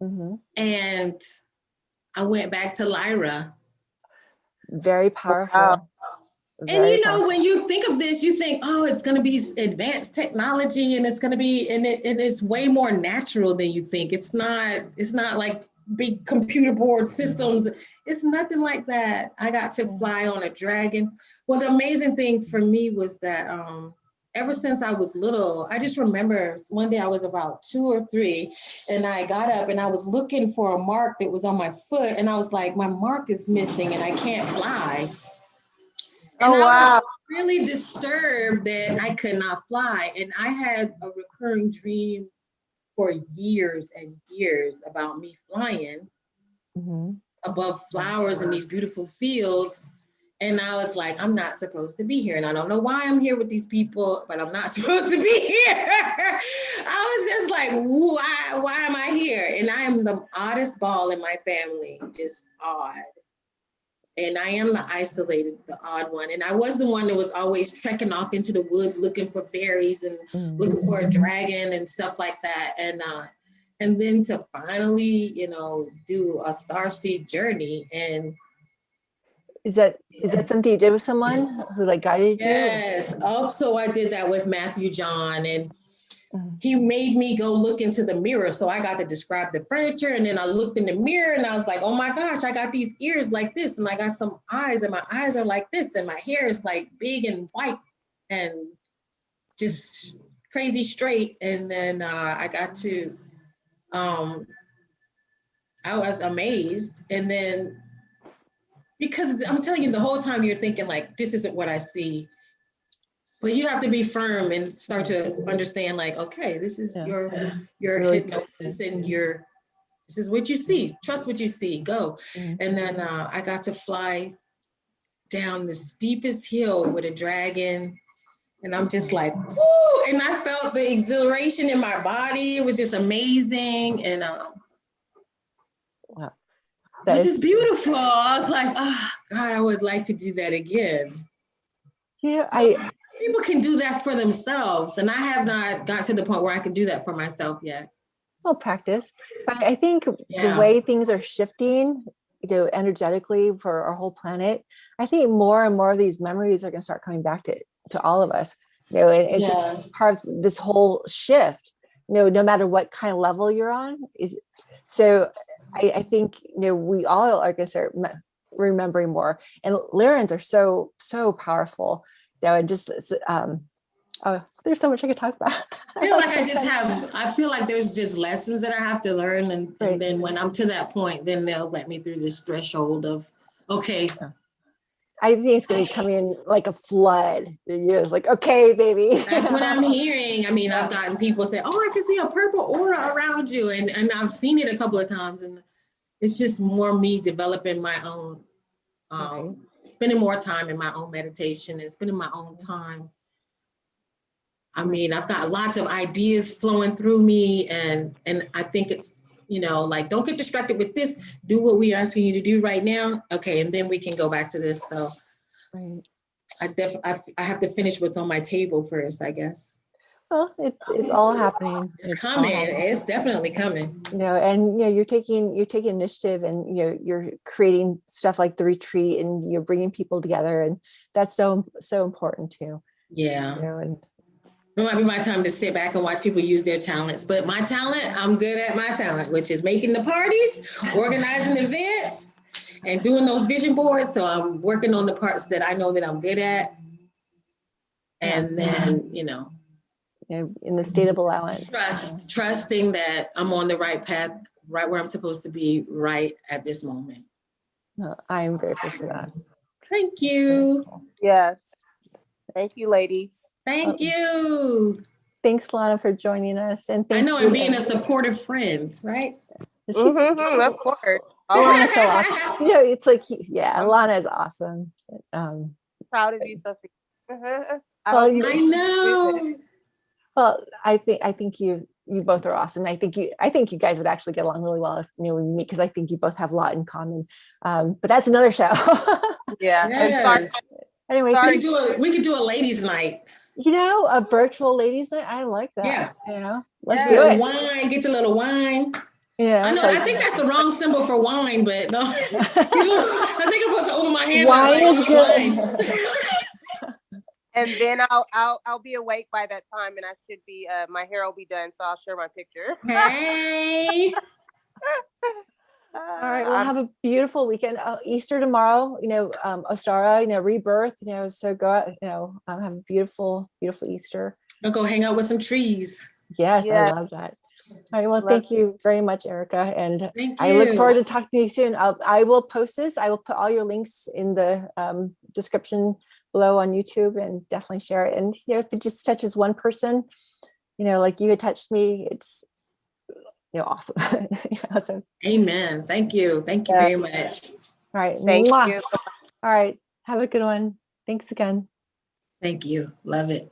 Mhm. and I went back to Lyra. Very powerful. And Very you know, powerful. when you think of this, you think, oh, it's going to be advanced technology, and it's going to be, and, it, and it's way more natural than you think. It's not. It's not like big computer board systems. It's nothing like that. I got to fly on a dragon. Well, the amazing thing for me was that um, ever since I was little, I just remember one day I was about two or three, and I got up and I was looking for a mark that was on my foot, and I was like, my mark is missing, and I can't fly. And Oh, I wow. was really disturbed that I could not fly. And I had a recurring dream for years and years about me flying Mhm. above flowers in these beautiful fields. And I was like, I'm not supposed to be here. And I don't know why I'm here with these people, but I'm not (laughs) supposed to be here. I was just like, why, why am I here? And I am the oddest ball in my family, just odd. And I am the isolated, the odd one. And I was the one that was always trekking off into the woods looking for berries and Mhm. looking for a dragon and stuff like that. And uh, and then to finally, you know, do a starseed journey and Is that is that something you did with someone who like guided you? yes, also I did that with Matthew John and Mhm. he made me go look into the mirror. So I got to describe the furniture and then I looked in the mirror and I was like, oh my gosh, I got these ears like this and I got some eyes and my eyes are like this and my hair is like big and white and just crazy straight. And then uh, I got to, um, I was amazed. And then because I'm telling you, the whole time you're thinking like, this isn't what I see. But you have to be firm and start to understand like, okay, this is Yeah. your your Really hypnosis and your this is what you see. Trust what you see. Go. Mhm. And then uh, I got to fly down the steepest hill with a dragon. And I'm just like, woo! And I felt the exhilaration in my body. It was just amazing. And um, Wow. it That was is- just beautiful. I was like, oh, God, I would like to do that again. Yeah, So I people can do that for themselves. And I have not got to the point where I can do that for myself yet. will practice, but I think Yeah. the way things are shifting, you know, energetically for our whole planet, I think more and more of these memories are going to start coming back to to all of us. You know, and it's Yeah. just part of this whole shift. You know, no matter what kind of level you're on, is so. I, I think you know we all are going to start remembering more, and Lyrans are so so powerful. You know, and just um, oh, there's so much I could talk about. (laughs) I feel like I (laughs) just have, I feel like there's just lessons that I have to learn. And, Right. and then when I'm to that point, then they'll let me through this threshold of, okay, I think it's going to come in like a flood. You're like, okay, baby. That's what I'm (laughs) hearing. I mean, I've gotten people say, "Oh, I can see a purple aura around you," and and I've seen it a couple of times, and it's just more me developing my own, um, spending more time in my own meditation and spending my own time. I mean, I've got lots of ideas flowing through me, and and I think it's you know like don't get distracted with this. Do what we're asking you to do right now, okay, and then we can go back to this. So Right. I def I, I have to finish what's on my table first, I guess. Well, it's it's all happening. It's all coming. happening. It's definitely coming. you know and you know you're taking you're taking initiative and you know you're creating stuff like the retreat and you're bringing people together and that's so so important too Yeah. you know and It might be my time to sit back and watch people use their talents, but my talent, I'm good at my talent, which is making the parties, organizing (laughs) events, and doing those vision boards. So I'm working on the parts that I know that I'm good at. And then, you know, in the state of allowance trust, trusting that I'm on the right path, right where I'm supposed to be, right at this moment. I am grateful for that Thank you. Yes. Thank you, ladies. Thank you. thanks lana for joining us and I know, and being a supportive friend, right? she's- Mhm, Of course. (laughs) Lana's so awesome. (laughs) you know it's like yeah lana is awesome um proud of you, Sophie. Mhm. I Well, you- I know. well i think i think you you both are awesome i think you i think you guys would actually get along really well if you know when you meet because i think you both have a lot in common um but that's another show (laughs) Yeah. And sorry, Yes. anyway We could do a, we could do a ladies night. You know, a virtual ladies night. I like that. Yeah. You know, let's Yeah. do it. wine, get your little wine. Yeah. I know, it's I think that's the wrong symbol for wine, but no. (laughs) (laughs) I think I'm supposed to open my hands. wine like, is "Oh, good. wine." (laughs) and then I'll I'll I'll be awake by that time, and I should be uh my hair will be done, so I'll share my picture. Hey, All right. Well, have a beautiful weekend. Uh, Easter tomorrow. You know, um, Ostara. You know, rebirth. You know, so go out. You know, um, have a beautiful, beautiful Easter. I'll go hang out with some trees. Yes, Yeah. I love that. All right. Well, Love thank you very much, Erica, and Thank you. I look forward to talking to you soon. I'll, I will post this. I will put all your links in the um, description below on YouTube and definitely share it. And you know, if it just touches one person, you know, like you had touched me, it's you know awesome. You know, so, Amen. Thank you. Thank you Yeah. very much. all right. Thank mwah. you. All right. Have a good one. Thanks again. Thank you. Love it.